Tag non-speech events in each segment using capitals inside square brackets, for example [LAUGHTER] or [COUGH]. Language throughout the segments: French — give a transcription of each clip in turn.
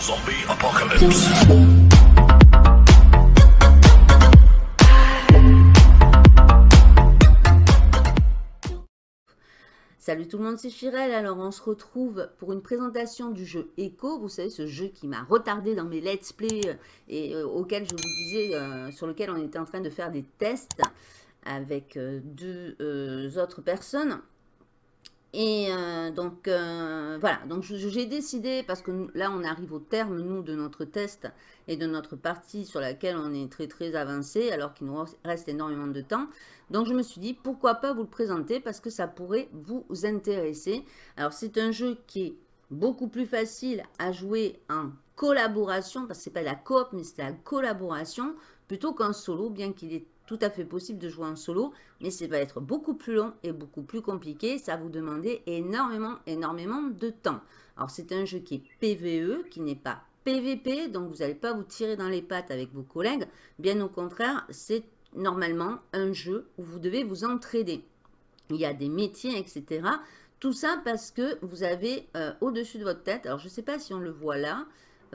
Zombie apocalypse. Salut tout le monde, c'est Chirel. Alors on se retrouve pour une présentation du jeu Echo. Vous savez, ce jeu qui m'a retardé dans mes let's play euh, et euh, auquel je vous disais, euh, sur lequel on était en train de faire des tests avec deux autres personnes. Et euh, donc, euh, voilà, donc j'ai décidé, parce que là, on arrive au terme, nous, de notre test et de notre partie sur laquelle on est très, très avancé, alors qu'il nous reste énormément de temps. Donc, je me suis dit, pourquoi pas vous le présenter, parce que ça pourrait vous intéresser. Alors, c'est un jeu qui est beaucoup plus facile à jouer en collaboration, parce que c'est pas la coop, mais c'est la collaboration, plutôt qu'en solo, bien qu'il est tout à fait possible de jouer en solo, mais ça va être beaucoup plus long et beaucoup plus compliqué. Ça va vous demander énormément, énormément de temps. Alors, c'est un jeu qui est PVE, qui n'est pas PVP, donc vous n'allez pas vous tirer dans les pattes avec vos collègues. Bien au contraire, c'est normalement un jeu où vous devez vous entraider. Il y a des métiers, etc. Tout ça parce que vous avez euh, au-dessus de votre tête, alors je ne sais pas si on le voit là,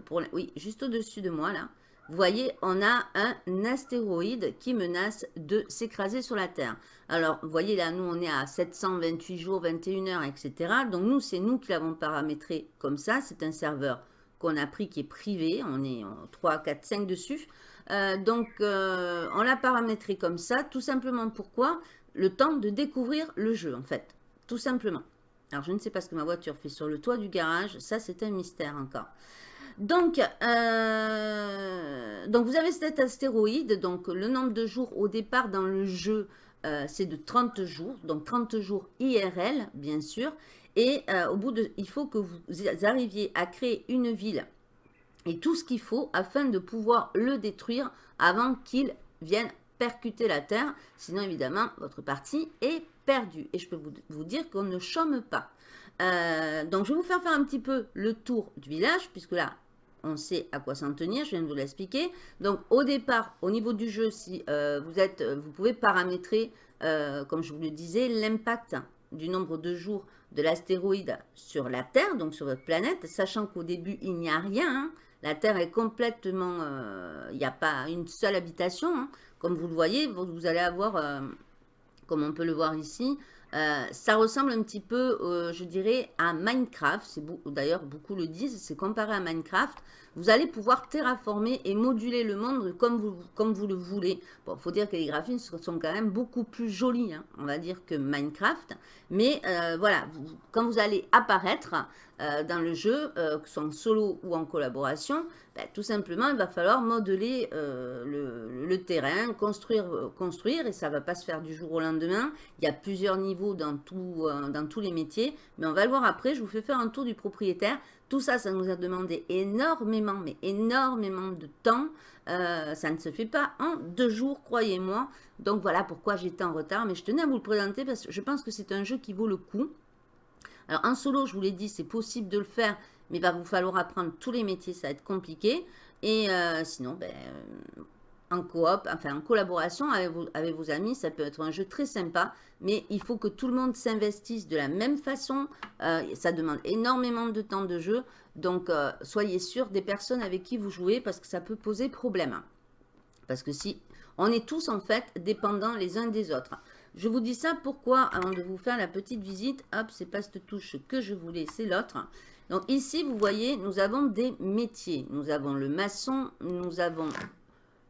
pour, oui, juste au-dessus de moi là, vous voyez, on a un astéroïde qui menace de s'écraser sur la Terre. Alors, vous voyez là, nous, on est à 728 jours, 21 heures, etc. Donc, nous, c'est nous qui l'avons paramétré comme ça. C'est un serveur qu'on a pris qui est privé. On est 3, 4, 5 dessus. Euh, donc, euh, on l'a paramétré comme ça. Tout simplement pourquoi? Le temps de découvrir le jeu, en fait. Tout simplement. Alors, je ne sais pas ce que ma voiture fait sur le toit du garage. Ça, c'est un mystère encore. Donc, euh, donc, vous avez cet astéroïde. Donc, le nombre de jours au départ dans le jeu, euh, c'est de 30 jours. Donc, 30 jours IRL, bien sûr. Et euh, au bout de, il faut que vous arriviez à créer une ville et tout ce qu'il faut afin de pouvoir le détruire avant qu'il vienne percuter la Terre. Sinon, évidemment, votre partie est perdue. Et je peux vous, vous dire qu'on ne chôme pas. donc, je vais vous faire faire un petit peu le tour du village, puisque là, on sait à quoi s'en tenir, je viens de vous l'expliquer. Donc au départ, au niveau du jeu, si euh, vous, êtes, vous pouvez paramétrer, euh, comme je vous le disais, l'impact du nombre de jours de l'astéroïde sur la Terre, donc sur votre planète, sachant qu'au début, il n'y a rien. Hein. La Terre est complètement... Euh, il n'y a pas une seule habitation. Hein. Comme vous le voyez, vous, allez avoir, comme on peut le voir ici, ça ressemble un petit peu, je dirais, à Minecraft. D'ailleurs, beaucoup le disent, c'est comparé à Minecraft vous allez pouvoir terraformer et moduler le monde comme vous, comme vous le voulez. Bon, il faut dire que les graphismes sont quand même beaucoup plus jolis, hein, on va dire, que Minecraft. Mais euh, voilà, quand vous allez apparaître euh, dans le jeu, euh, que ce soit en solo ou en collaboration, ben, tout simplement, il va falloir modeler le, terrain, construire, construire, et ça ne va pas se faire du jour au lendemain. Il y a plusieurs niveaux dans, tous les métiers, mais on va le voir après. Je vous fais faire un tour du propriétaire. Tout ça, ça nous a demandé énormément, mais énormément de temps. Euh, ça ne se fait pas en deux jours, croyez-moi. Donc voilà pourquoi j'étais en retard. Mais je tenais à vous le présenter parce que je pense que c'est un jeu qui vaut le coup. Alors en solo, je vous l'ai dit, c'est possible de le faire. Mais il va vous falloir apprendre tous les métiers, ça va être compliqué. Et euh, sinon, ben, en coop, enfin en collaboration avec vos, avec vos, amis. Ça peut être un jeu très sympa, mais il faut que tout le monde s'investisse de la même façon. Euh, ça demande énormément de temps de jeu, donc euh, soyez sûr des personnes avec qui vous jouez parce que ça peut poser problème. Parce que si on est tous en fait dépendants les uns des autres. Je vous dis ça pourquoi, avant de vous faire la petite visite, hop, c'est pas cette touche que je voulais, c'est l'autre. Donc ici, vous voyez, nous avons des métiers. Nous avons le maçon, nous avons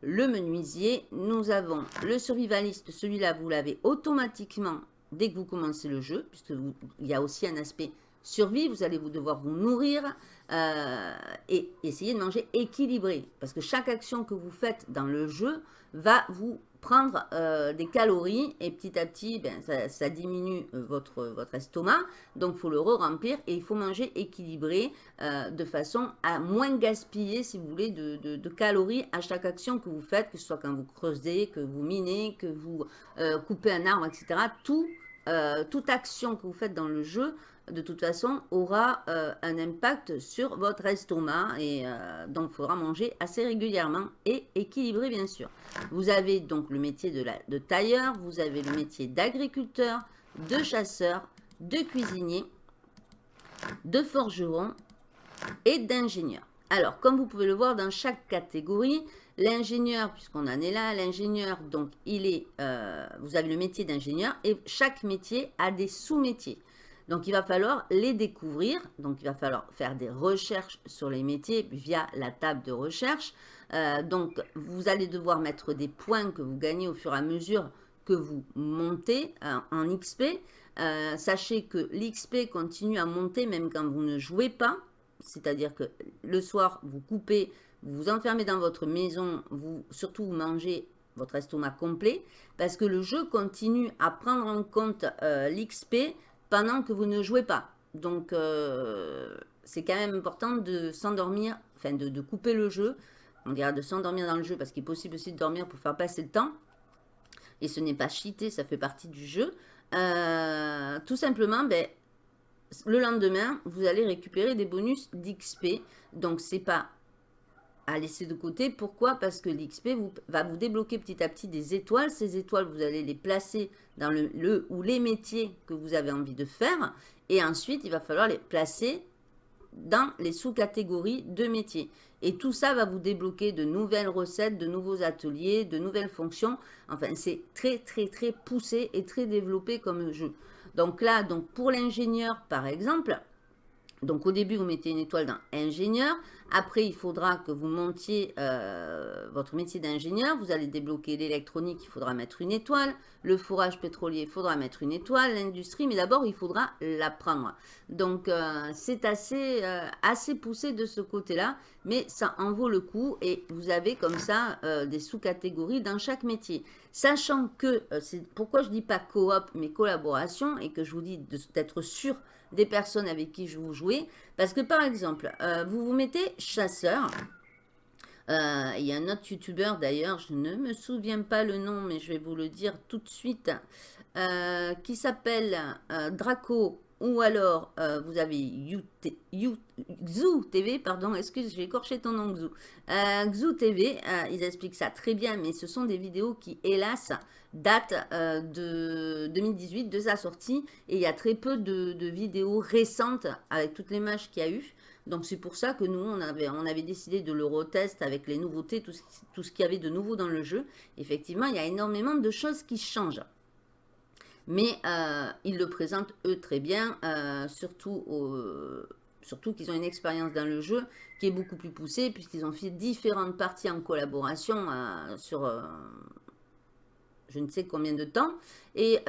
le menuisier, nous avons le survivaliste, celui-là vous l'avez automatiquement dès que vous commencez le jeu, puisqu'il y a aussi un aspect survie, vous allez vous devoir vous nourrir euh, et essayer de manger équilibré, parce que chaque action que vous faites dans le jeu va vous prendre euh, des calories et petit à petit, ben, ça, diminue euh, votre, votre estomac. Donc, il faut le re-remplir et il faut manger équilibré euh, de façon à moins gaspiller, si vous voulez, de, calories à chaque action que vous faites, que ce soit quand vous creusez, que vous minez, que vous coupez un arbre, etc. Tout, toute action que vous faites dans le jeu de toute façon, aura euh, un impact sur votre estomac et euh, donc il faudra manger assez régulièrement et équilibré bien sûr. Vous avez donc le métier de, tailleur, vous avez le métier d'agriculteur, de chasseur, de cuisinier, de forgeron et d'ingénieur. Alors, comme vous pouvez le voir dans chaque catégorie, l'ingénieur, puisqu'on en est là, l'ingénieur, donc il est, euh, vous avez le métier d'ingénieur et chaque métier a des sous-métiers. Donc, il va falloir les découvrir. Donc, il va falloir faire des recherches sur les métiers via la table de recherche. Euh, donc, vous allez devoir mettre des points que vous gagnez au fur et à mesure que vous montez euh, en XP. Euh, sachez que l'XP continue à monter même quand vous ne jouez pas. C'est-à-dire que le soir, vous coupez, vous vous enfermez dans votre maison, vous surtout vous mangez votre estomac complet, parce que le jeu continue à prendre en compte l'XP pendant que vous ne jouez pas. Donc, c'est quand même important de s'endormir, enfin de, couper le jeu, on dirait de s'endormir dans le jeu parce qu'il est possible aussi de dormir pour faire passer le temps. Et ce n'est pas cheaté, ça fait partie du jeu. Euh, tout simplement, ben, le lendemain, vous allez récupérer des bonus d'XP. Donc, c'est pas à laisser de côté. Pourquoi? Parce que l'XP va vous débloquer petit à petit des étoiles. Ces étoiles, vous allez les placer dans le, le ou les métiers que vous avez envie de faire. Et ensuite, il va falloir les placer dans les sous-catégories de métiers. Et tout ça va vous débloquer de nouvelles recettes, de nouveaux ateliers, de nouvelles fonctions. Enfin, c'est très, très, très poussé et très développé comme jeu. Donc là, donc pour l'ingénieur, par exemple, donc au début, vous mettez une étoile dans ingénieur. Après, il faudra que vous montiez euh, votre métier d'ingénieur. Vous allez débloquer l'électronique, il faudra mettre une étoile. Le fourrage pétrolier, il faudra mettre une étoile. L'industrie, mais d'abord, il faudra l'apprendre. Donc, euh, c'est assez, euh, assez poussé de ce côté-là, mais ça en vaut le coup. Et vous avez comme ça des sous-catégories dans chaque métier. Sachant que, c'est pourquoi je dis pas coop, mais collaboration, et que je vous dis d'être sûr des personnes avec qui je vous jouez? Parce que par exemple, vous vous mettez chasseur. Euh, il y a un autre youtubeur d'ailleurs, je ne me souviens pas le nom, mais je vais vous le dire tout de suite, euh, qui s'appelle Draco ou alors, euh, vous avez Xu TV, pardon, excuse, j'ai écorché ton nom Xu. Euh, Xu TV, euh, ils expliquent ça très bien, mais ce sont des vidéos qui, hélas, datent de 2018, de sa sortie. Et il y a très peu de, vidéos récentes avec toutes les matchs qu'il y a eu. Donc c'est pour ça que nous, on avait, décidé de le retest avec les nouveautés, tout ce qu'il y avait de nouveau dans le jeu. Effectivement, il y a énormément de choses qui changent mais euh, ils le présentent eux très bien, euh, surtout, surtout qu'ils ont une expérience dans le jeu qui est beaucoup plus poussée, puisqu'ils ont fait différentes parties en collaboration euh, sur je ne sais combien de temps, et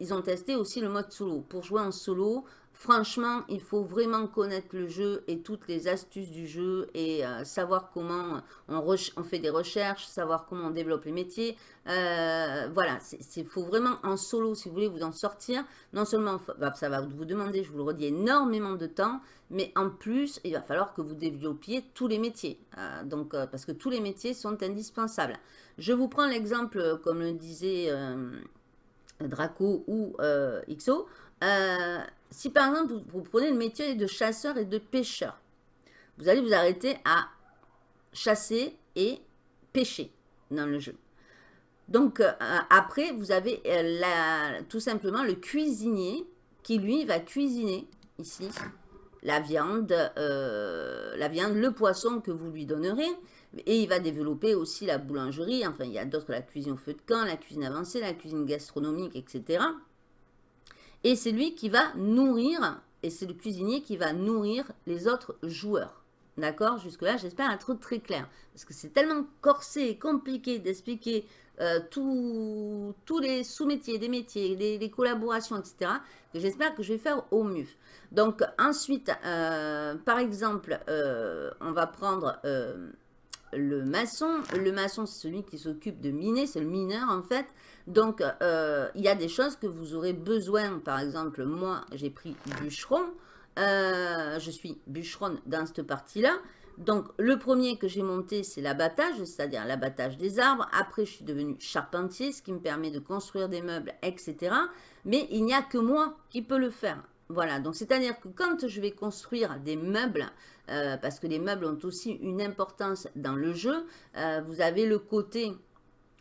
ils, ont testé aussi le mode solo. Pour jouer en solo, Franchement, il faut vraiment connaître le jeu et toutes les astuces du jeu et euh, savoir comment on, fait des recherches, savoir comment on développe les métiers. Euh, voilà, il faut vraiment en solo, si vous voulez vous en sortir. Non seulement bah, ça va vous demander, je vous le redis, énormément de temps, mais en plus, il va falloir que vous développiez tous les métiers. Euh, donc, parce que tous les métiers sont indispensables. Je vous prends l'exemple, comme le disait Draco ou XO. Si par exemple, vous, prenez le métier de chasseur et de pêcheur, vous allez vous arrêter à chasser et pêcher dans le jeu. Donc, euh, après, vous avez euh, tout simplement le cuisinier qui, lui, va cuisiner ici la viande, euh, la viande, le poisson que vous lui donnerez. Et il va développer aussi la boulangerie. Enfin, il y a d'autres, la cuisine au feu de camp, la cuisine avancée, la cuisine gastronomique, etc. Et c'est lui qui va nourrir, et c'est le cuisinier qui va nourrir les autres joueurs. D'accord? Jusque-là, j'espère être très clair. Parce que c'est tellement corsé et compliqué d'expliquer euh, tous les sous-métiers, des métiers, les, collaborations, etc. que j'espère que je vais faire au mieux. Donc ensuite, euh, par exemple, euh, on va prendre le maçon. Le maçon, c'est celui qui s'occupe de miner, c'est le mineur en fait. Donc, euh, il y a des choses que vous aurez besoin. Par exemple, moi, j'ai pris bûcheron. Euh, je suis bûcheron dans cette partie-là. Donc, le premier que j'ai monté, c'est l'abattage, c'est-à-dire l'abattage des arbres. Après, je suis devenu charpentier, ce qui me permet de construire des meubles, etc. Mais il n'y a que moi qui peux le faire. Voilà, donc c'est-à-dire que quand je vais construire des meubles, euh, parce que les meubles ont aussi une importance dans le jeu, vous avez le côté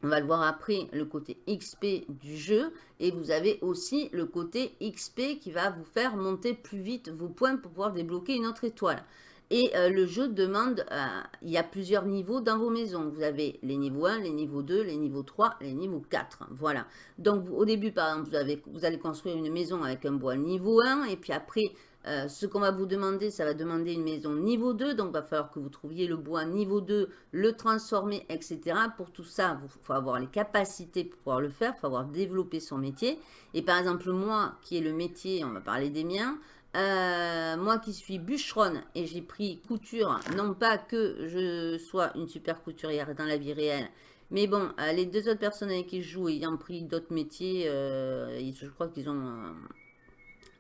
on va le voir après, le côté XP du jeu. Et vous avez aussi le côté XP qui va vous faire monter plus vite vos points pour pouvoir débloquer une autre étoile. Et euh, le jeu demande, euh, il y a plusieurs niveaux dans vos maisons. Vous avez les niveaux 1, les niveaux 2, les niveaux 3, les niveaux 4. Voilà. Donc au début, par exemple, vous, avez, vous allez construire une maison avec un bois niveau 1. Et puis après, euh, ce qu'on va vous demander, ça va demander une maison niveau 2. Donc il va falloir que vous trouviez le bois niveau 2, le transformer, etc. Pour tout ça, il faut avoir les capacités pour pouvoir le faire. Il faut avoir développé son métier. Et par exemple, moi, qui est le métier, on va parler des miens, euh, moi qui suis bûcheronne et j'ai pris couture, non pas que je sois une super couturière dans la vie réelle, mais bon, euh, les deux autres personnes avec qui je joue ayant pris d'autres métiers, je crois qu'ils ont,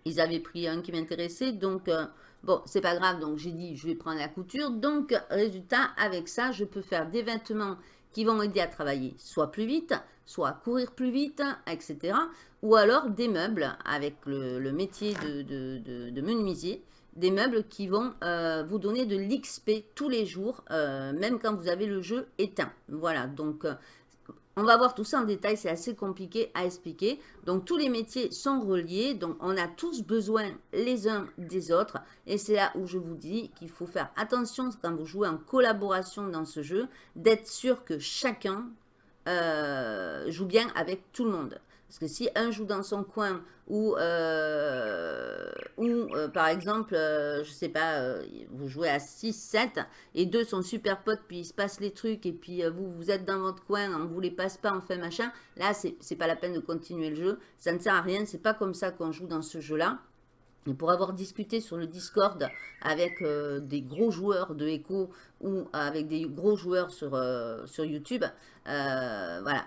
ils avaient pris un qui m'intéressait, donc bon, c'est pas grave, donc j'ai dit je vais prendre la couture, donc résultat, avec ça, je peux faire des vêtements qui vont m'aider à travailler soit plus vite, soit courir plus vite, etc. Ou alors des meubles avec le, métier de, menuisier, des meubles qui vont euh, vous donner de l'XP tous les jours, euh, même quand vous avez le jeu éteint. Voilà, donc euh, on va voir tout ça en détail, c'est assez compliqué à expliquer. Donc tous les métiers sont reliés, donc on a tous besoin les uns des autres. Et c'est là où je vous dis qu'il faut faire attention quand vous jouez en collaboration dans ce jeu, d'être sûr que chacun euh, joue bien avec tout le monde. Parce que si un joue dans son coin ou, euh, ou euh, par exemple, euh, je sais pas, vous jouez à 6, 7 et deux sont super potes, puis il se passe les trucs et puis vous, vous êtes dans votre coin, on vous les passe pas, on fait machin. Là, c'est pas la peine de continuer le jeu. Ça ne sert à rien, c'est pas comme ça qu'on joue dans ce jeu-là. Et pour avoir discuté sur le Discord avec des gros joueurs de Echo ou avec des gros joueurs sur, sur YouTube, voilà,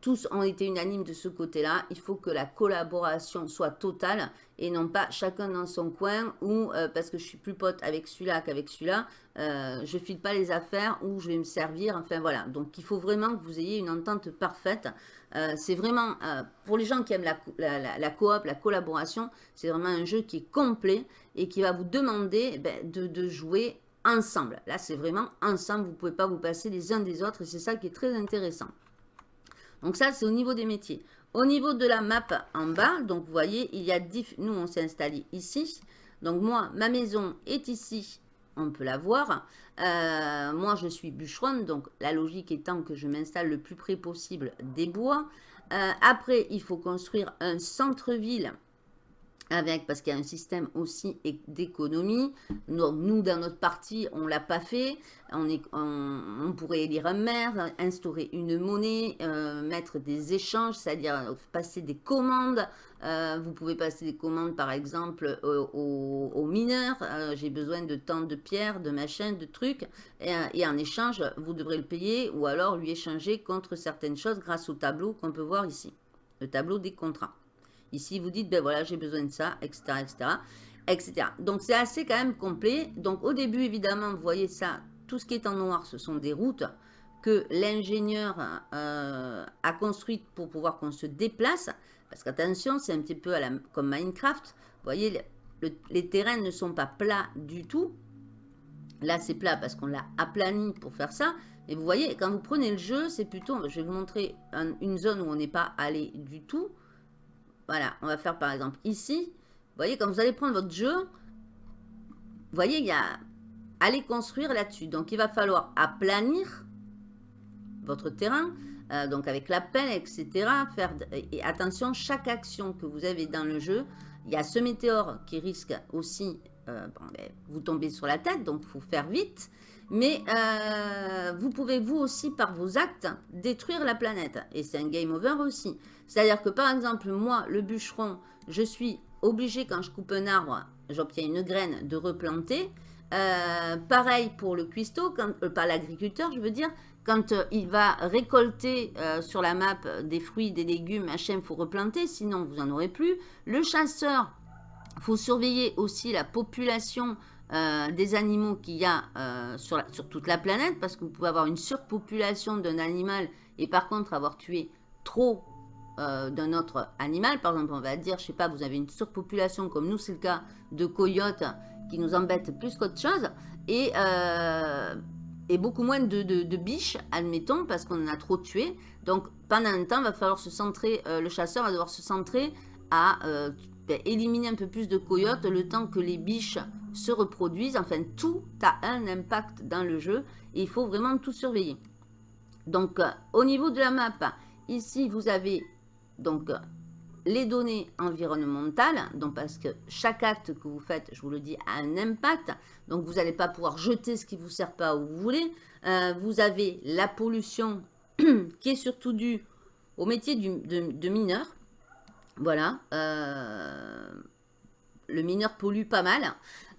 tous ont été unanimes de ce côté-là. Il faut que la collaboration soit totale et non pas chacun dans son coin ou euh, parce que je suis plus pote avec celui-là qu'avec celui-là, euh, je file pas les affaires ou je vais me servir. Enfin voilà, donc il faut vraiment que vous ayez une entente parfaite. Euh, c'est vraiment, pour les gens qui aiment la, la, coop, la collaboration, c'est vraiment un jeu qui est complet et qui va vous demander ben, de, de jouer ensemble. Là, c'est vraiment ensemble, vous ne pouvez pas vous passer les uns des autres et c'est ça qui est très intéressant. Donc ça, c'est au niveau des métiers. Au niveau de la map en bas, donc vous voyez, il y a nous on s'est installé ici. Donc moi, ma maison est ici, on peut la voir. Euh, moi, je suis bûcheronne, donc la logique étant que je m'installe le plus près possible des bois. Euh, après, il faut construire un centre-ville parce qu'il y a un système aussi d'économie. Nous, dans notre partie, on ne l'a pas fait. On, pourrait élire un maire, instaurer une monnaie, euh, mettre des échanges, c'est-à-dire passer des commandes. Euh, vous pouvez passer des commandes, par exemple, aux, mineurs. Euh, j'ai besoin de tant de pierres, de machins, de trucs. Et, en échange, vous devrez le payer ou alors lui échanger contre certaines choses grâce au tableau qu'on peut voir ici. Le tableau des contrats. Ici, vous dites, ben voilà, j'ai besoin de ça, etc., etc., etc. Donc, c'est assez quand même complet. Donc, au début, évidemment, vous voyez ça, tout ce qui est en noir, ce sont des routes que l'ingénieur euh, a construites pour pouvoir qu'on se déplace. Parce qu'attention, c'est un petit peu à la, comme Minecraft. Vous voyez, les terrains ne sont pas plats du tout. Là, c'est plat parce qu'on l'a aplani pour faire ça. Et vous voyez, quand vous prenez le jeu, c'est plutôt... Je vais vous montrer une zone où on n'est pas allé du tout. Voilà, on va faire par exemple ici. Vous voyez, quand vous allez prendre votre jeu, vous voyez, il y a aller construire là-dessus. Donc, il va falloir aplanir votre terrain, euh, donc avec la pelle, etc. Faire et attention, chaque action que vous avez dans le jeu, il y a ce météore qui risque aussi, euh, ben, vous tomber sur la tête, donc il faut faire vite. Mais euh, vous pouvez vous aussi, par vos actes, détruire la planète. Et c'est un game over aussi. C'est-à-dire que par exemple, moi, le bûcheron, je suis obligé quand je coupe un arbre, j'obtiens une graine, de replanter. Euh, pareil pour le cuistot, quand, euh, pas l'agriculteur, je veux dire, quand il va récolter sur la map des fruits, des légumes, machin, il faut replanter, sinon vous n'en aurez plus. Le chasseur, il faut surveiller aussi la population euh, des animaux qu'il y a euh, sur, sur, toute la planète, parce que vous pouvez avoir une surpopulation d'un animal et par contre avoir tué trop euh, d'un autre animal. Par exemple, on va dire, je sais pas, vous avez une surpopulation comme nous, c'est le cas de coyotes qui nous embêtent plus qu'autre chose. Et, et beaucoup moins de, biches, admettons, parce qu'on en a trop tué. Donc, pendant un temps, va falloir se centrer, le chasseur va devoir se centrer à éliminer un peu plus de coyotes le temps que les biches se reproduisent. Enfin, tout a un impact dans le jeu et il faut vraiment tout surveiller. Donc, euh, au niveau de la map, ici, vous avez donc les données environnementales, donc parce que chaque acte que vous faites, je vous le dis, a un impact. Donc, vous n'allez pas pouvoir jeter ce qui ne vous sert pas où vous voulez. Euh, vous avez la pollution [CLEARS THROAT] qui est surtout due au métier de, mineur. Voilà. Euh, le mineur pollue pas mal.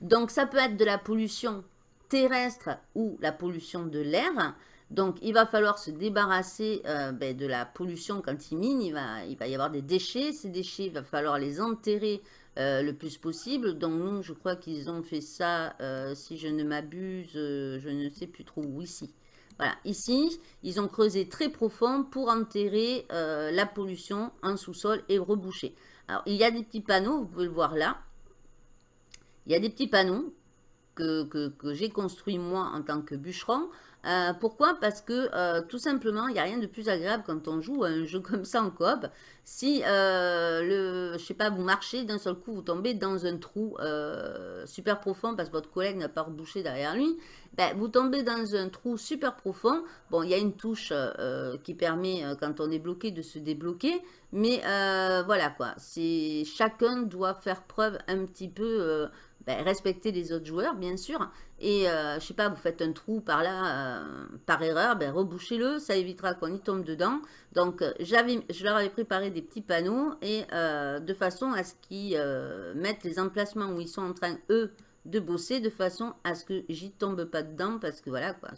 Donc, ça peut être de la pollution terrestre ou la pollution de l'air. Donc, il va falloir se débarrasser euh, ben, de la pollution quand il mine. Il va, y avoir des déchets. Ces déchets, il va falloir les enterrer euh, le plus possible. Donc, nous, je crois qu'ils ont fait ça, si je ne m'abuse, je ne sais plus trop où, ici. Voilà, ici, ils ont creusé très profond pour enterrer la pollution en sous-sol et reboucher. Alors, il y a des petits panneaux, vous pouvez le voir là. Il y a des petits panneaux que, que j'ai construits moi en tant que bûcheron. Euh, pourquoi? Parce que euh, tout simplement, il n'y a rien de plus agréable quand on joue à un jeu [LAUGHS] comme ça en coop. Si, euh, le, je sais pas, vous marchez, d'un seul coup, vous tombez dans un trou super profond parce que votre collègue n'a pas rebouché derrière lui, ben, vous tombez dans un trou super profond. Bon, il y a une touche qui permet, quand on est bloqué, de se débloquer. Mais voilà quoi, chacun doit faire preuve un petit peu ben, respecter les autres joueurs, bien sûr. Et, euh, je sais pas, vous faites un trou par là, euh, par erreur, ben, rebouchez-le, ça évitera qu'on y tombe dedans. Donc, euh, je leur avais préparé des petits panneaux, et de façon à ce qu'ils mettent les emplacements où ils sont en train, eux, de bosser, de façon à ce que j'y tombe pas dedans, parce que voilà, quoi,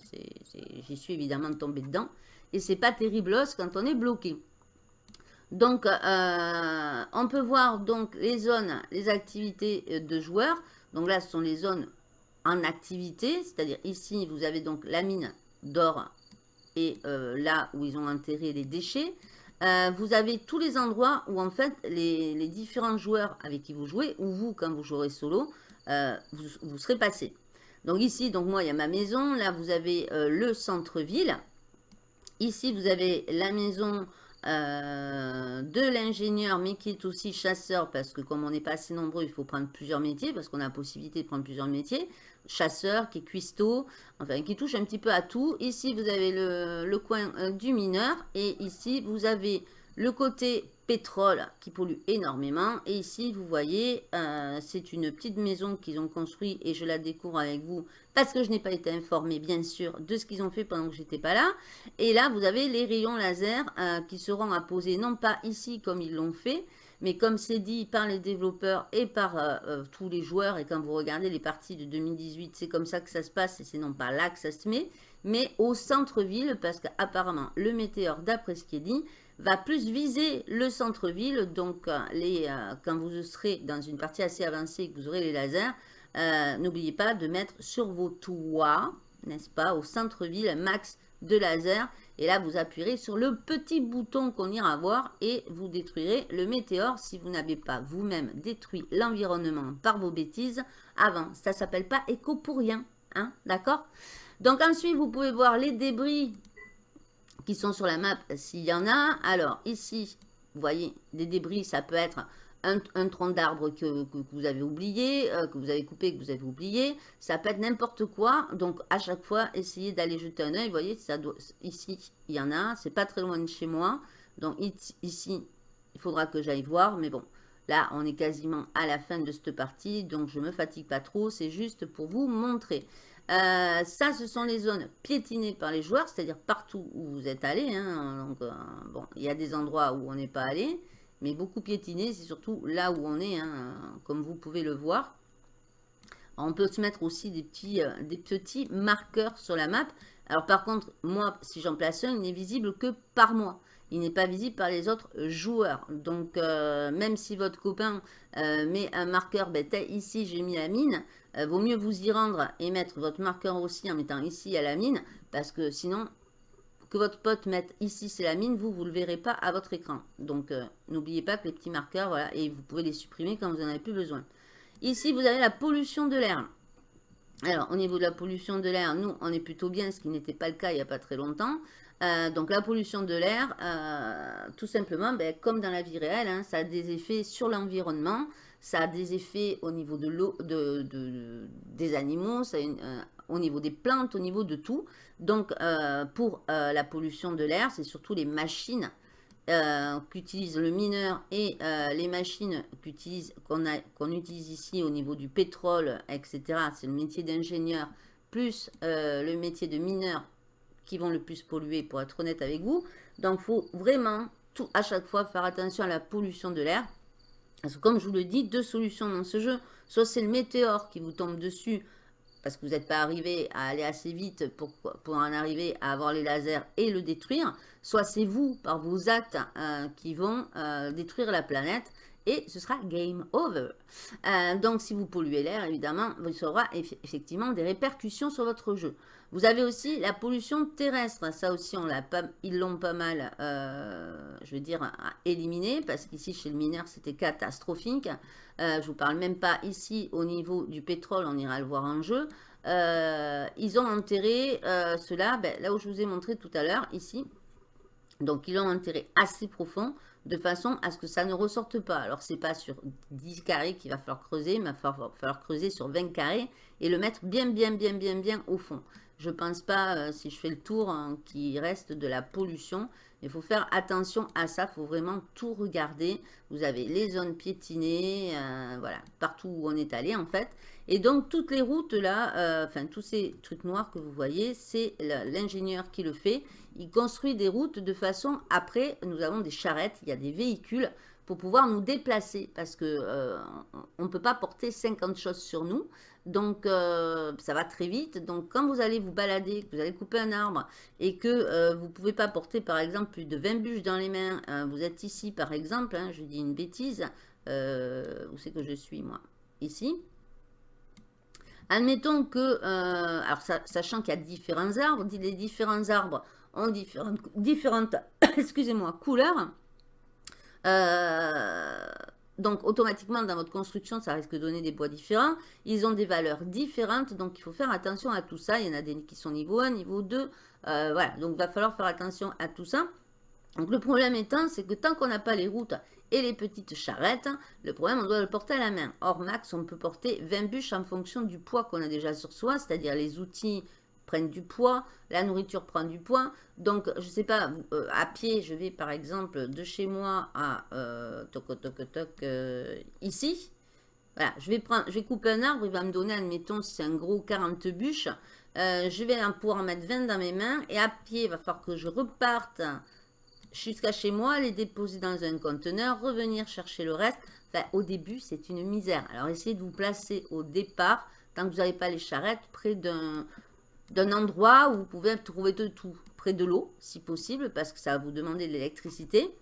j'y suis évidemment tombé dedans. Et c'est pas terrible quand on est bloqué. Donc, on peut voir donc les zones, les activités de joueurs. Donc là, ce sont les zones en activité, c'est-à-dire ici, vous avez donc la mine d'or et euh, là où ils ont enterré les déchets. Euh, vous avez tous les endroits où en fait les, différents joueurs avec qui vous jouez, ou vous quand vous jouerez solo, euh, vous, serez passé. Donc ici, donc moi il y a ma maison, là vous avez le centre-ville. Ici vous avez la maison euh, de l'ingénieur, mais qui est aussi chasseur, parce que comme on n'est pas assez nombreux, il faut prendre plusieurs métiers, parce qu'on a la possibilité de prendre plusieurs métiers. Chasseur, qui est cuistot, enfin qui touche un petit peu à tout. Ici, vous avez le, coin euh, du mineur, et ici, vous avez le côté pétrole qui pollue énormément. Et ici, vous voyez, euh, c'est une petite maison qu'ils ont construite et je la découvre avec vous parce que je n'ai pas été informée, bien sûr, de ce qu'ils ont fait pendant que j'étais pas là. Et là, vous avez les rayons laser euh, qui seront à poser, non pas ici comme ils l'ont fait, mais comme c'est dit par les développeurs et par euh, tous les joueurs, et quand vous regardez les parties de 2018, c'est comme ça que ça se passe, et c'est non pas là que ça se met, mais au centre-ville, parce qu'apparemment, le météore, d'après ce qui est dit, va plus viser le centre-ville. Donc, euh, les, euh, quand vous serez dans une partie assez avancée que vous aurez les lasers, euh, n'oubliez pas de mettre sur vos toits, n'est-ce pas, au centre-ville, max de laser. Et là, vous appuierez sur le petit bouton qu'on ira voir et vous détruirez le météore si vous n'avez pas vous-même détruit l'environnement par vos bêtises avant. Ça s'appelle pas éco pour rien, hein, d'accord? Donc ensuite, vous pouvez voir les débris qui sont sur la map s'il y en a. Alors ici, vous voyez, des débris, ça peut être un, tronc d'arbre que, vous avez oublié, euh, que vous avez coupé, que vous avez oublié. Ça peut être n'importe quoi. Donc à chaque fois, essayez d'aller jeter un oeil. Vous voyez, ça doit, ici, il y en a. C'est pas très loin de chez moi. Donc ici, il faudra que j'aille voir. Mais bon, là, on est quasiment à la fin de cette partie. Donc je me fatigue pas trop. C'est juste pour vous montrer. Euh, ça, ce sont les zones piétinées par les joueurs, c'est-à-dire partout où vous êtes allé. Hein. euh, il y a des endroits où on n'est pas allé, mais beaucoup piétinés, c'est surtout là où on est, hein, comme vous pouvez le voir. on peut se mettre aussi des petits, euh, des petits marqueurs sur la map. Alors par contre, moi, si j'en place un, il n'est visible que par moi. Il n'est pas visible par les autres joueurs. Donc, même si votre copain met un marqueur, ben, ici j'ai mis la mine, euh, vaut mieux vous y rendre et mettre votre marqueur aussi en mettant ici à la mine, parce que sinon, que votre pote mette ici c'est la mine, vous, vous ne le verrez pas à votre écran. Donc, euh, n'oubliez pas que les petits marqueurs, voilà, et vous pouvez les supprimer quand vous n'en avez plus besoin. Ici, vous avez la pollution de l'air. Alors, au niveau de la pollution de l'air, nous, on est plutôt bien, ce qui n'était pas le cas il n'y a pas très longtemps. donc la pollution de l'air, tout simplement, ben, comme dans la vie réelle, hein, ça a des effets sur l'environnement, ça a des effets au niveau de l'eau, de, des animaux, ça au niveau des plantes, au niveau de tout. Donc pour la pollution de l'air, c'est surtout les machines euh, qu'utilise le mineur et euh, les machines qu'on utilise ici au niveau du pétrole, etc. C'est le métier d'ingénieur plus euh, le métier de mineur qui vont le plus polluer, pour être honnête avec vous. Donc, il faut vraiment, tout, à chaque fois, faire attention à la pollution de l'air. Parce comme je vous le dis, deux solutions dans ce jeu. Soit c'est le météore qui vous tombe dessus parce que vous n'êtes pas arrivé à aller assez vite pour, en arriver à avoir les lasers et le détruire, soit c'est vous, par vos actes, euh, qui vont euh, détruire la planète, et ce sera game over. Euh, donc, si vous polluez l'air, évidemment, y aura effectivement des répercussions sur votre jeu. Vous avez aussi la pollution terrestre. Ça aussi, ils l'ont pas mal, je veux dire, éliminé, parce qu'ici, chez le mineur, c'était catastrophique. Euh, je vous parle même pas ici au niveau du pétrole, on ira le voir en jeu. Euh, ils ont enterré euh, cela, ben, là où je vous ai montré tout à l'heure, ici. Donc, ils l'ont enterré assez profond, de façon à ce que ça ne ressorte pas. Alors, c'est pas sur 10 carrés qu'il va falloir creuser, mais il va falloir, creuser sur 20 carrés et le mettre bien, bien, bien, bien, bien au fond. Je pense pas, si je fais le tour, hein, qu'il reste de la pollution. Il faut faire attention à ça, il faut vraiment tout regarder. Vous avez les zones piétinées, euh, voilà, partout où on est allé en fait. Et donc toutes les routes là, euh, enfin tous ces trucs noirs que vous voyez, c'est l'ingénieur qui le fait. Il construit des routes de façon, après nous avons des charrettes, il y a des véhicules pour pouvoir nous déplacer parce que euh, on ne peut pas porter 50 choses sur nous. Donc, euh, ça va très vite. Donc, quand vous allez vous balader, que vous allez couper un arbre et que euh, vous ne pouvez pas porter, par exemple, plus de 20 bûches dans les mains, vous êtes ici, par exemple, hein, je dis une bêtise, où c'est que je suis, moi? Ici. Admettons que, alors sachant qu'il y a différents arbres, les différents arbres ont différentes, différentes [COUGHS] excusez-moi, couleurs, euh, donc, automatiquement, dans votre construction, ça risque de donner des bois différents. Ils ont des valeurs différentes, donc il faut faire attention à tout ça. Il y en a des qui sont niveau 1, niveau 2. Euh, voilà, donc il va falloir faire attention à tout ça. Donc, le problème étant, c'est que tant qu'on n'a pas les routes et les petites charrettes, le problème, on doit le porter à la main. Or, max, on peut porter 20 bûches en fonction du poids qu'on a déjà sur soi, c'est-à-dire les outils du poids, la nourriture prend du poids. Donc, je sais pas, euh, à pied, je vais par exemple de chez moi à euh, toc, toc, toc, euh, ici. Voilà, je vais, prendre, je vais couper un arbre, il va me donner, admettons, si c'est un gros 40 bûches. je vais pouvoir en mettre 20 dans mes mains. Et à pied, il va falloir que je reparte jusqu'à chez moi, les déposer dans un conteneur, revenir chercher le reste. Enfin, au début, c'est une misère. Alors, essayez de vous placer au départ, tant que vous n'avez pas les charrettes, près d'un d'un endroit où vous pouvez trouver de tout, près de l'eau, si possible, parce que ça va vous demander de l'électricité.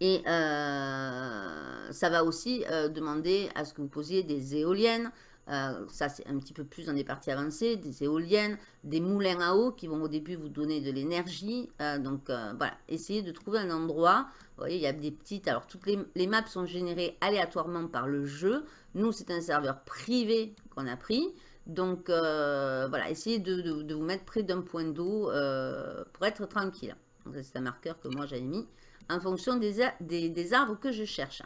Et euh, ça va aussi euh, demander à ce que vous posiez des éoliennes. Euh, ça, c'est un petit peu plus dans des parties avancées. Des éoliennes, des moulins à eau qui vont au début vous donner de l'énergie. donc, voilà. Essayez de trouver un endroit. Vous voyez, il y a des petites... Alors, toutes les, les maps sont générées aléatoirement par le jeu. Nous, c'est un serveur privé qu'on a pris. Donc, euh, voilà, essayez de, vous mettre près d'un point d'eau euh, pour être tranquille. C'est un marqueur que moi j'avais mis en fonction des, arbres que je cherche.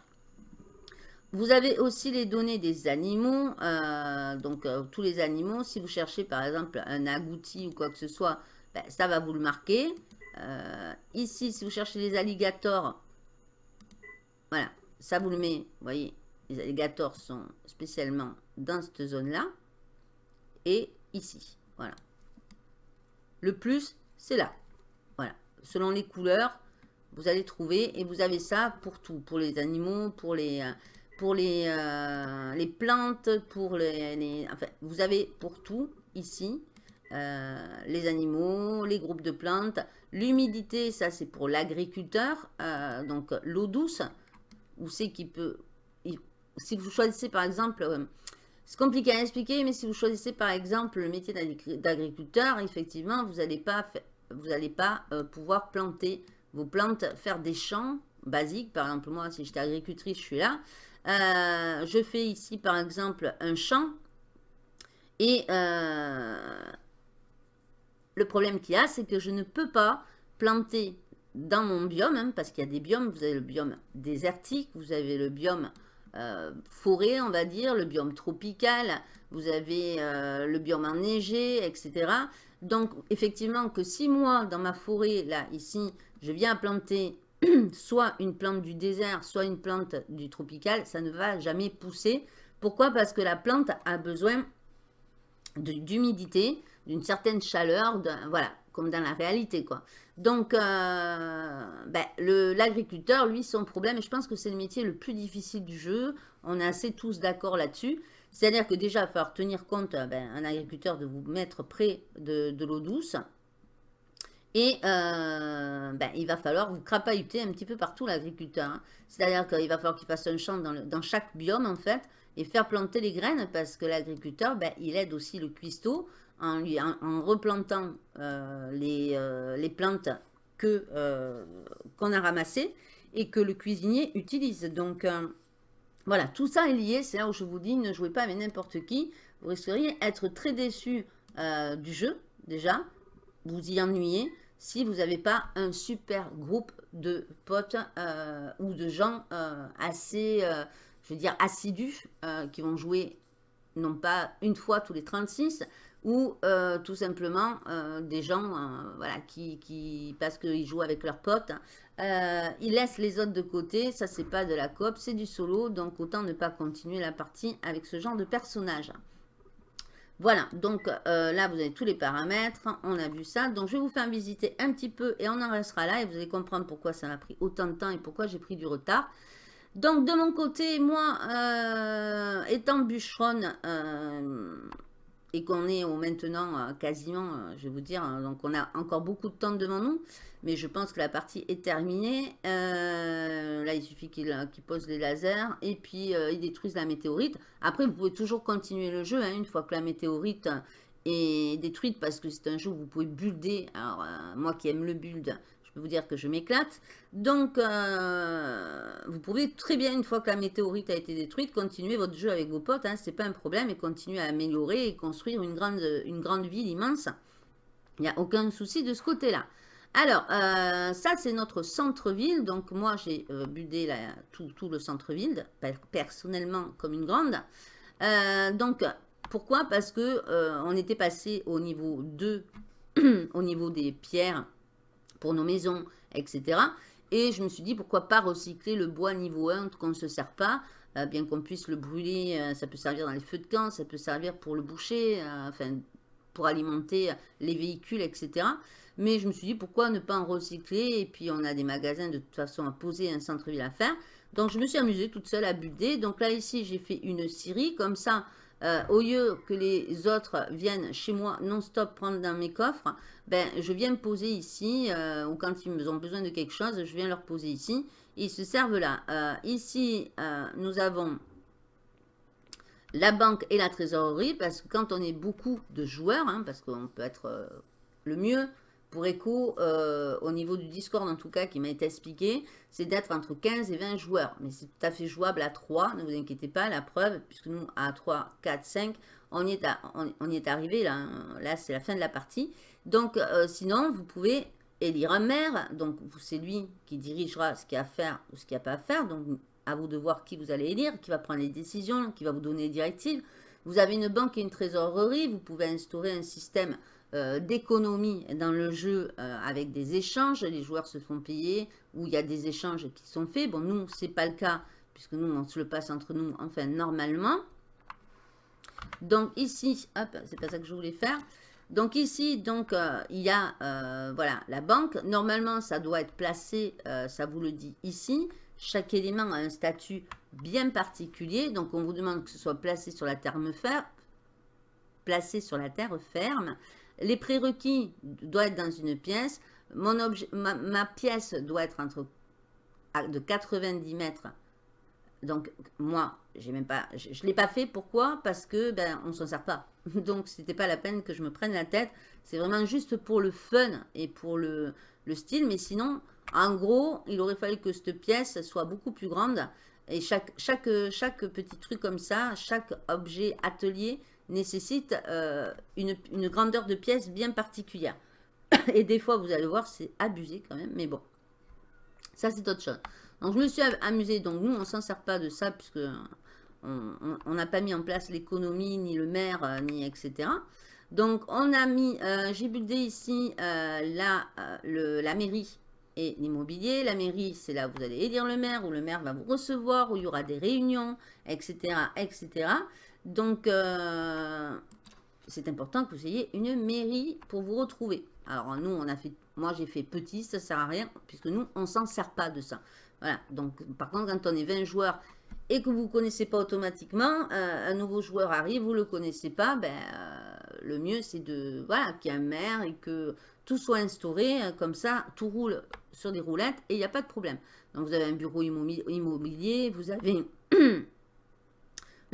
Vous avez aussi les données des animaux. Euh, donc, tous les animaux, si vous cherchez par exemple un agouti ou quoi que ce soit, ben, ça va vous le marquer. ici, si vous cherchez les alligators, voilà, ça vous le met. Vous voyez, les alligators sont spécialement dans cette zone-là ici. Voilà. Le plus, c'est là. Voilà. Selon les couleurs, vous allez trouver et vous avez ça pour tout. Pour les animaux, pour les, euh, pour les, euh, les plantes, pour les, Enfin, vous avez pour tout ici. Euh, les animaux, les groupes de plantes. L'humidité, ça c'est pour l'agriculteur. donc l'eau douce, où c'est qui peut... Si vous choisissez par exemple c'est compliqué à expliquer, mais si vous choisissez par exemple le métier d'agriculteur, effectivement, vous n'allez pas, vous pas euh, pouvoir planter vos plantes, faire des champs basiques. Par exemple, moi, si j'étais agricultrice, je suis là. Euh, je fais ici, par exemple, un champ. Et, euh, le problème qu'il y a, c'est que je ne peux pas planter dans mon biome, hein, parce qu'il y a des biomes, vous avez le biome désertique, vous avez le biome euh, forêt, on va dire, le biome tropical, vous avez euh, le biome enneigé, etc. Donc, effectivement, que si moi, dans ma forêt, là, ici, je viens planter [CLEARS THROAT] soit une plante du désert, soit une plante du tropical, ça ne va jamais pousser. Pourquoi? Parce que la plante a besoin d'humidité, d'une certaine chaleur, voilà, comme dans la réalité, quoi. Donc, euh, ben, l'agriculteur, lui, son problème, et je pense que c'est le métier le plus difficile du jeu, on est assez tous d'accord là-dessus, c'est-à-dire que déjà, il va falloir tenir compte, ben, un agriculteur, de vous mettre près de, l'eau douce, et euh, ben, il va falloir vous crapahuter un petit peu partout l'agriculteur. Hein. C'est-à-dire qu'il va falloir qu'il fasse un champ dans, dans, chaque biome, en fait, et faire planter les graines, parce que l'agriculteur, ben, il aide aussi le cuistot, en, replantant euh, les, euh, les, plantes euh, qu'on a ramassées et que le cuisinier utilise. Donc, voilà, tout ça est lié. C'est là où je vous dis, ne jouez pas avec n'importe qui. Vous risqueriez d'être très déçu du jeu, déjà. Vous y ennuyez si vous n'avez pas un super groupe de potes ou de gens assez, je veux dire, assidus qui vont jouer non pas une fois tous les 36, ou euh, tout simplement euh, des gens euh, voilà, qui, parce qu'ils jouent avec leurs potes, ils laissent les autres de côté, ça c'est pas de la coop, c'est du solo, donc autant ne pas continuer la partie avec ce genre de personnage. Voilà, donc là vous avez tous les paramètres, on a vu ça, donc je vais vous faire visiter un petit peu et on en restera là et vous allez comprendre pourquoi ça m'a pris autant de temps et pourquoi j'ai pris du retard. Donc de mon côté, moi, étant bûcheronne, et qu'on est au maintenant euh, quasiment, euh, je vais vous dire, hein, donc on a encore beaucoup de temps devant nous, mais je pense que la partie est terminée. Euh, là, il suffit qu'il pose les lasers et puis il détruise la météorite. Après, vous pouvez toujours continuer le jeu, hein, une fois que la météorite est détruite, parce que c'est un jeu où vous pouvez builder. Alors, moi qui aime le build, peux vous dire que je m'éclate. Donc, euh, vous pouvez très bien, une fois que la météorite a été détruite, continuer votre jeu avec vos potes. Hein, c'est pas un problème et continuer à améliorer et construire une grande, une grande ville immense. Il n'y a aucun souci de ce côté-là. Alors, euh, ça, c'est notre centre-ville. Donc, moi, j'ai euh, budé tout, le centre-ville, personnellement, comme une grande. donc, pourquoi? Parce que on était passé au niveau 2, [CLEARS THROAT] au niveau des pierres pour nos maisons, etc. Et je me suis dit, pourquoi pas recycler le bois niveau 1 qu'on ne se sert pas, euh, bien qu'on puisse le brûler, euh, ça peut servir dans les feux de camp, ça peut servir pour le boucher, euh, enfin, pour alimenter les véhicules, etc. Mais je me suis dit, pourquoi ne pas en recycler? Et puis, on a des magasins de toute façon à poser, un centre-ville à faire. Donc, je me suis amusée toute seule à builder. Donc là, ici, j'ai fait une scierie. Comme ça, euh, au lieu que les autres viennent chez moi non-stop prendre dans mes coffres, ben, je viens me poser ici, euh, ou quand ils ont besoin de quelque chose, je viens leur poser ici. Ils se servent là. Euh, ici, nous avons la banque et la trésorerie, parce que quand on est beaucoup de joueurs, hein, parce qu'on peut être le mieux, pour Echo, euh, au niveau du Discord en tout cas, qui m'a été expliqué, c'est d'être entre 15 et 20 joueurs. Mais c'est tout à fait jouable à 3, ne vous inquiétez pas, la preuve, puisque nous, à 3, 4, 5, on y est, on, y est arrivé, là, là c'est la fin de la partie. Donc, euh, sinon, vous pouvez élire un maire, donc c'est lui qui dirigera ce qu'il y a à faire ou ce qu'il n'y a pas à faire, donc à vous de voir qui vous allez élire, qui va prendre les décisions, qui va vous donner les directives. Vous avez une banque et une trésorerie, vous pouvez instaurer un système euh, d'économie dans le jeu euh, avec des échanges. Les joueurs se font payer ou il y a des échanges qui sont faits. Bon, nous, c'est pas le cas puisque nous, on se le passe entre nous, enfin, normalement. Donc ici, hop, c'est pas ça que je voulais faire. Donc ici, donc, euh, il y a, voilà, la banque. Normalement, ça doit être placé, ça vous le dit ici. Chaque élément a un statut bien particulier. Donc, on vous demande que ce soit placé sur la terre ferme, placé sur la terre ferme. Les prérequis doivent être dans une pièce. Mon objet, ma, pièce doit être entre de 90 mètres. Donc, moi, même pas, je ne l'ai pas fait. Pourquoi? Parce que ben, on s'en sert pas. [LAUGHS] Donc, ce n'était pas la peine que je me prenne la tête. C'est vraiment juste pour le fun et pour le, le, style. Mais sinon, en gros, il aurait fallu que cette pièce soit beaucoup plus grande. Et chaque, chaque, chaque petit truc comme ça, chaque objet atelier nécessite une, une grandeur de pièce bien particulière. [COUGHS] Et des fois, vous allez voir, c'est abusé quand même, mais bon. Ça, c'est autre chose. Donc, je me suis amusée. Donc, nous, on ne s'en sert pas de ça, puisque on n'a pas mis en place l'économie, ni le maire, euh, ni etc. Donc, on a mis, euh, j'ai buildé ici euh, la, la mairie et l'immobilier. La mairie, c'est là où vous allez élire le maire, où le maire va vous recevoir, où il y aura des réunions, etc. etc. Donc, c'est important que vous ayez une mairie pour vous retrouver. Alors, nous, on a fait, moi, j'ai fait petit, ça sert à rien, puisque nous, on s'en sert pas de ça. Voilà, donc, par contre, quand on est 20 joueurs et que vous ne connaissez pas automatiquement, euh, un nouveau joueur arrive, vous ne le connaissez pas, ben, euh, le mieux c'est de voilà, qu'il y ait un maire et que tout soit instauré, euh, comme ça, tout roule sur des roulettes et il n'y a pas de problème. Donc vous avez un bureau immobilier, vous avez [CLEARS THROAT]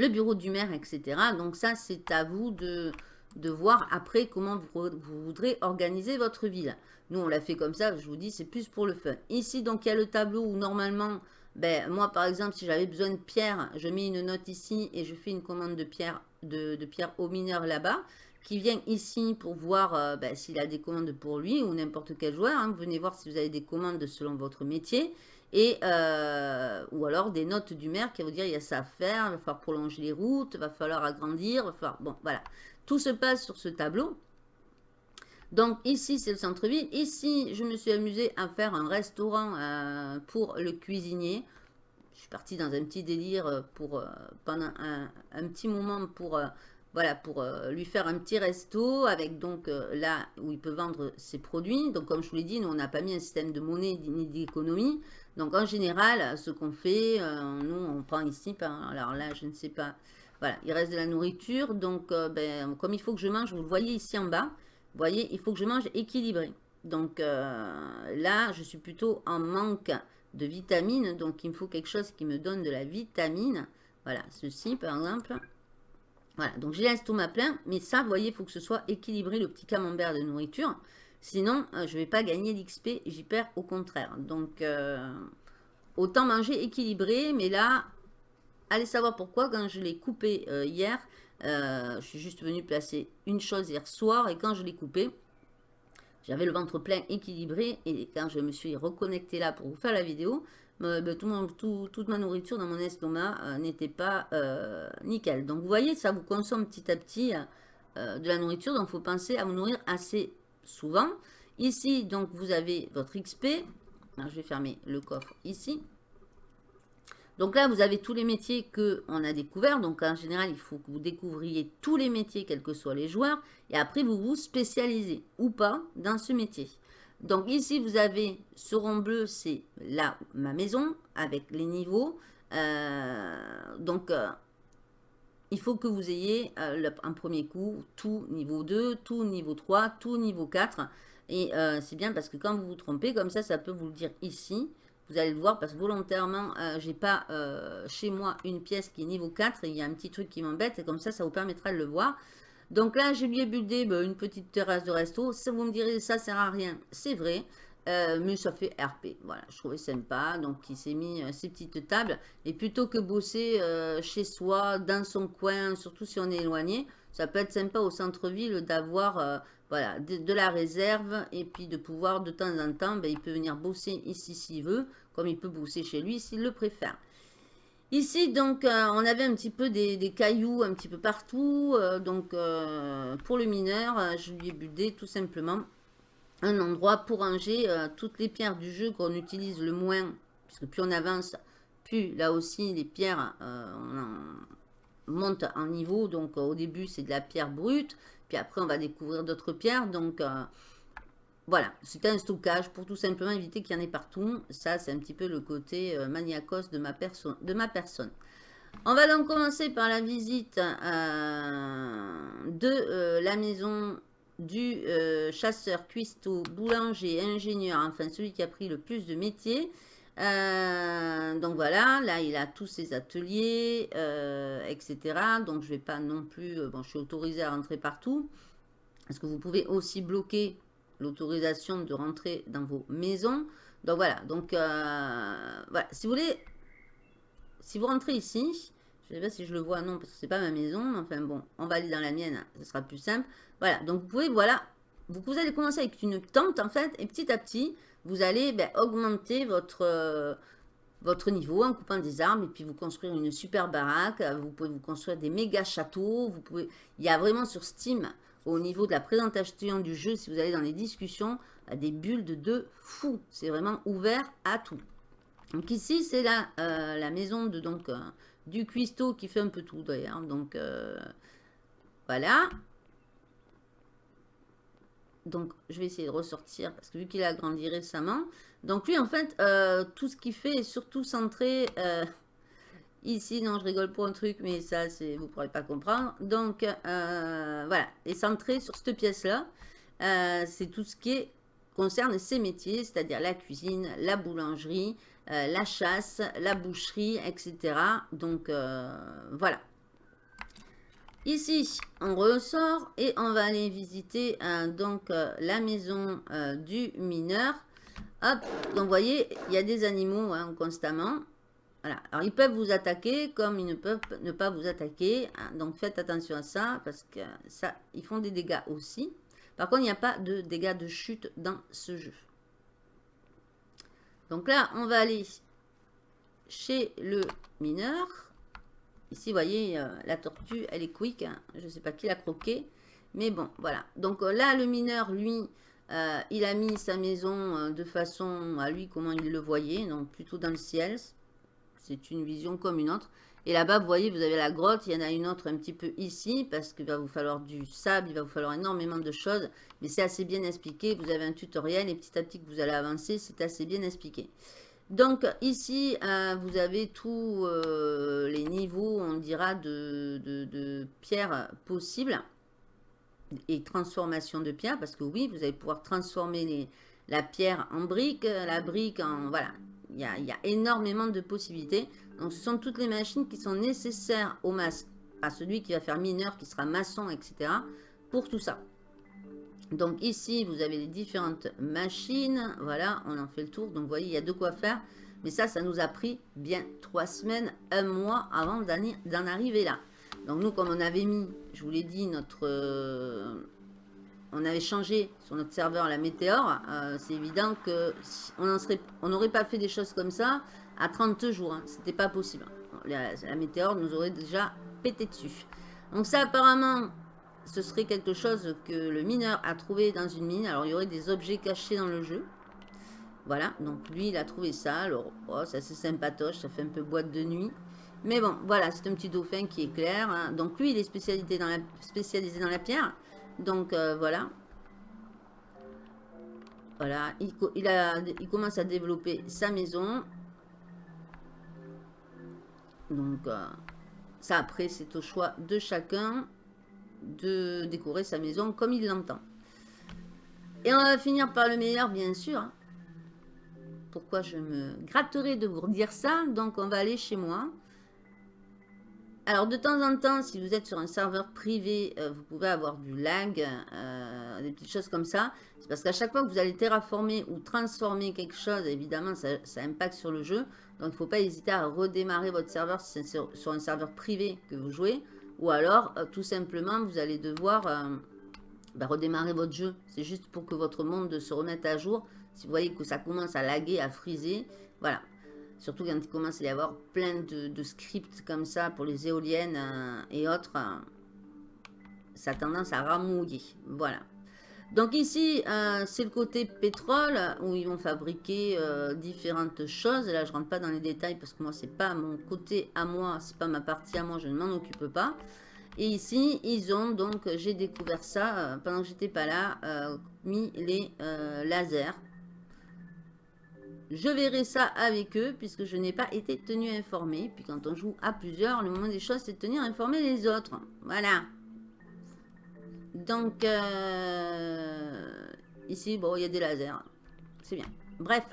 le bureau du maire, etc. Donc ça, c'est à vous de, de voir après comment vous, voudrez organiser votre ville. Nous, on l'a fait comme ça, je vous dis, c'est plus pour le fun. Ici, donc, il y a le tableau où normalement, ben, moi, par exemple, si j'avais besoin de pierre, je mets une note ici et je fais une commande de pierre, de, pierre au mineur là-bas, qui vient ici pour voir euh, ben, s'il a des commandes pour lui ou n'importe quel joueur. Hein. Venez voir si vous avez des commandes selon votre métier. Et, euh, ou alors des notes du maire qui va vous dire il y a ça à faire, il va falloir prolonger les routes, il va falloir agrandir, va falloir... Bon, voilà. Tout se passe sur ce tableau. Donc ici, c'est le centre-ville. Ici, je me suis amusée à faire un restaurant euh, pour le cuisinier. Je suis partie dans un petit délire euh, pour, pendant un, petit moment pour, voilà, pour lui faire un petit resto avec donc là où il peut vendre ses produits. Donc comme je vous l'ai dit, nous on n'a pas mis un système de monnaie ni d'économie. Donc en général, ce qu'on fait, nous on prend ici, alors là je ne sais pas, voilà, il reste de la nourriture. Donc ben, comme il faut que je mange, vous le voyez ici en bas, vous voyez, il faut que je mange équilibré. Donc euh, là, je suis plutôt en manque de vitamines. Donc il me faut quelque chose qui me donne de la vitamine. Voilà, ceci par exemple. Voilà, donc j'ai l'estomac plein. Mais ça, vous voyez, il faut que ce soit équilibré, le petit camembert de nourriture. Sinon, euh, je ne vais pas gagner d'XP, j'y perds au contraire. Donc, euh, autant manger équilibré. Mais là, allez savoir pourquoi, quand je l'ai coupé hier, euh, je suis juste venu placer une chose hier soir et quand je l'ai coupé, j'avais le ventre plein équilibré et quand je me suis reconnecté là pour vous faire la vidéo, tout toute ma nourriture dans mon estomac n'était pas nickel. Donc vous voyez, ça vous consomme petit à petit de la nourriture, donc il faut penser à vous nourrir assez souvent. Ici, donc vous avez votre XP. je vais fermer le coffre ici. Donc là, vous avez tous les métiers qu'on a découverts. Donc en général, il faut que vous découvriez tous les métiers, quels que soient les joueurs. Et après, vous vous spécialisez ou pas dans ce métier. Donc ici, vous avez ce rond bleu, c'est là ma maison avec les niveaux. Euh, donc, euh, il faut que vous ayez euh, un premier coup tout niveau 2, tout niveau 3, tout niveau 4. Et c'est bien parce que quand vous vous trompez, comme ça, ça peut vous le dire ici. Vous allez le voir parce que volontairement, je euh, j'ai pas euh, chez moi une pièce qui est niveau 4. Et il y a un petit truc qui m'embête et comme ça, ça vous permettra de le voir. Donc là, j'ai bien buildé bah, une petite terrasse de resto. Ça, vous me direz, ça sert à rien. C'est vrai. Euh, ça fait RP. Voilà, je trouvais sympa. Donc, il s'est mis ces petites tables. Et plutôt que bosser chez soi, dans son coin, surtout si on est éloigné, ça peut être sympa au centre-ville d'avoir voilà, de, la réserve et puis de pouvoir de temps en temps, ben, il peut venir bosser ici s'il veut, comme il peut bosser chez lui s'il le préfère. Ici, donc, euh, on avait un petit peu des, cailloux un petit peu partout. Euh, donc, euh, pour le mineur, je lui ai budé tout simplement un endroit pour ranger toutes les pierres du jeu qu'on utilise le moins. Puisque plus on avance, plus là aussi les pierres on montent en niveau. Donc, au début, c'est de la pierre brute. Puis après, on va découvrir d'autres pierres. Donc, euh, voilà, c'est un stockage pour tout simplement éviter qu'il y en ait partout. Ça, c'est un petit peu le côté euh, maniacos de ma, de ma personne. On va donc commencer par la visite euh, de la maison du chasseur, cuistot, boulanger, ingénieur, enfin celui qui a pris le plus de métiers. donc voilà, là il a tous ses ateliers, etc. Donc je ne vais pas non plus, bon je suis autorisé à rentrer partout. Parce que vous pouvez aussi bloquer l'autorisation de rentrer dans vos maisons. Donc voilà, donc voilà, si vous voulez, si vous rentrez ici, Je sais pas si je le vois, non, parce que c'est pas ma maison. Enfin bon, on va aller dans la mienne, ce sera plus simple. Voilà, donc vous pouvez, voilà, vous, allez commencer avec une tente en fait, et petit à petit, vous allez ben, augmenter votre, euh, votre niveau en coupant des arbres, et puis vous construire une super baraque, vous pouvez vous construire des méga châteaux, vous pouvez, il y a vraiment sur Steam, au niveau de la présentation du jeu, si vous allez dans les discussions, des bulles de deux fous. C'est vraiment ouvert à tout. Donc ici, c'est la, euh, la maison de donc euh, du cuistot qui fait un peu tout d'ailleurs. Donc voilà. Donc, je vais essayer de ressortir parce que vu qu'il a grandi récemment. Donc, lui, en fait, euh, tout ce qu'il fait est surtout centré euh, [LAUGHS] ici. Non, je rigole pour un truc, mais ça, vous ne pourrez pas comprendre. Donc, euh, voilà, est centré sur cette pièce-là. C'est tout ce qui concerne ses métiers, c'est-à-dire la cuisine, la boulangerie, la chasse, la boucherie, etc. Donc, voilà. Ici, on ressort et on va aller visiter euh, donc euh, la maison euh, du mineur. Hop, donc vous voyez, il y a des animaux hein, constamment. Voilà, alors ils peuvent vous attaquer comme ils ne peuvent ne pas vous attaquer. Hein. donc faites attention à ça parce que ça, ils font des dégâts aussi. Par contre, il n'y a pas de dégâts de chute dans ce jeu. Donc là, on va aller chez le mineur. Ici, vous voyez, euh, la tortue, elle est quick. Hein. Je ne sais pas qui l'a croqué. Mais bon, voilà. Donc euh, là, le mineur, lui, euh, il a mis sa maison de façon à lui, comment il le voyait. Donc plutôt dans le ciel. C'est une vision comme une autre. Et là-bas, vous voyez, vous avez la grotte. Il y en a une autre un petit peu ici. Parce qu'il va vous falloir du sable. Il va vous falloir énormément de choses. Mais c'est assez bien expliqué. Vous avez un tutoriel. Et petit à petit que vous allez avancer, c'est assez bien expliqué. Donc ici, euh, vous avez tous euh, les niveaux, on dira, de, de, pierres possibles et transformation de pierre, parce que oui, vous allez pouvoir transformer la pierre en brique, la brique en... Voilà, il y a, énormément de possibilités. Donc ce sont toutes les machines qui sont nécessaires au mas à celui qui va faire mineur, qui sera maçon, etc. pour tout ça. Donc ici, vous avez les différentes machines. Voilà, on en fait le tour. Donc vous voyez, il y a de quoi faire. Mais ça, ça nous a pris bien trois semaines, un mois avant d'en arriver là. Donc nous, comme on avait mis, je vous l'ai dit, notre... Euh, on avait changé sur notre serveur la météore. Euh, c'est évident que on n'aurait pas fait des choses comme ça à 30 jours. Hein. C'était pas possible. La, la météore nous aurait déjà pété dessus. Donc ça, apparemment, ce serait quelque chose que le mineur a trouvé dans une mine. Alors, il y aurait des objets cachés dans le jeu. Voilà, donc lui, il a trouvé ça. Alors, oh, c'est assez sympatoche, ça fait un peu boîte de nuit. Mais bon, voilà, c'est un petit dauphin qui est clair. Hein. Donc, lui, il est spécialisé dans la, pierre. Donc, euh, voilà. Voilà, il commence à développer sa maison. Donc, euh, ça, après, c'est au choix de chacun de décorer sa maison comme il l'entend. Et on va finir par le meilleur, bien sûr. Pourquoi je me gratterai de vous redire ça? Donc, on va aller chez moi. Alors, de temps en temps, si vous êtes sur un serveur privé, euh, vous pouvez avoir du lag, euh, des petites choses comme ça. C'est parce qu'à chaque fois que vous allez terraformer ou transformer quelque chose, évidemment, ça, ça impacte sur le jeu. Donc, il ne faut pas hésiter à redémarrer votre serveur si c'est sur un serveur privé que vous jouez. Ou alors, euh, tout simplement, vous allez devoir euh, bah, redémarrer votre jeu. C'est juste pour que votre monde se remette à jour. Si vous voyez que ça commence à laguer, à friser, voilà. Surtout quand il commence à y avoir plein de, scripts comme ça pour les éoliennes euh, et autres. ça a tendance à ramouiller. Voilà. Donc ici, c'est le côté pétrole où ils vont fabriquer différentes choses. Là, je rentre pas dans les détails parce que moi, c'est pas mon côté à moi, c'est pas ma partie à moi, je ne m'en occupe pas. Et ici, ils ont donc, j'ai découvert ça euh, pendant que j'étais pas là, euh, mis les euh, lasers. Je verrai ça avec eux puisque je n'ai pas été tenu informé. Puis quand on joue à plusieurs, le moment des choses, c'est de tenir informé les autres. Voilà. Donc, euh, ici, bon, il y a des lasers. C'est bien. Bref.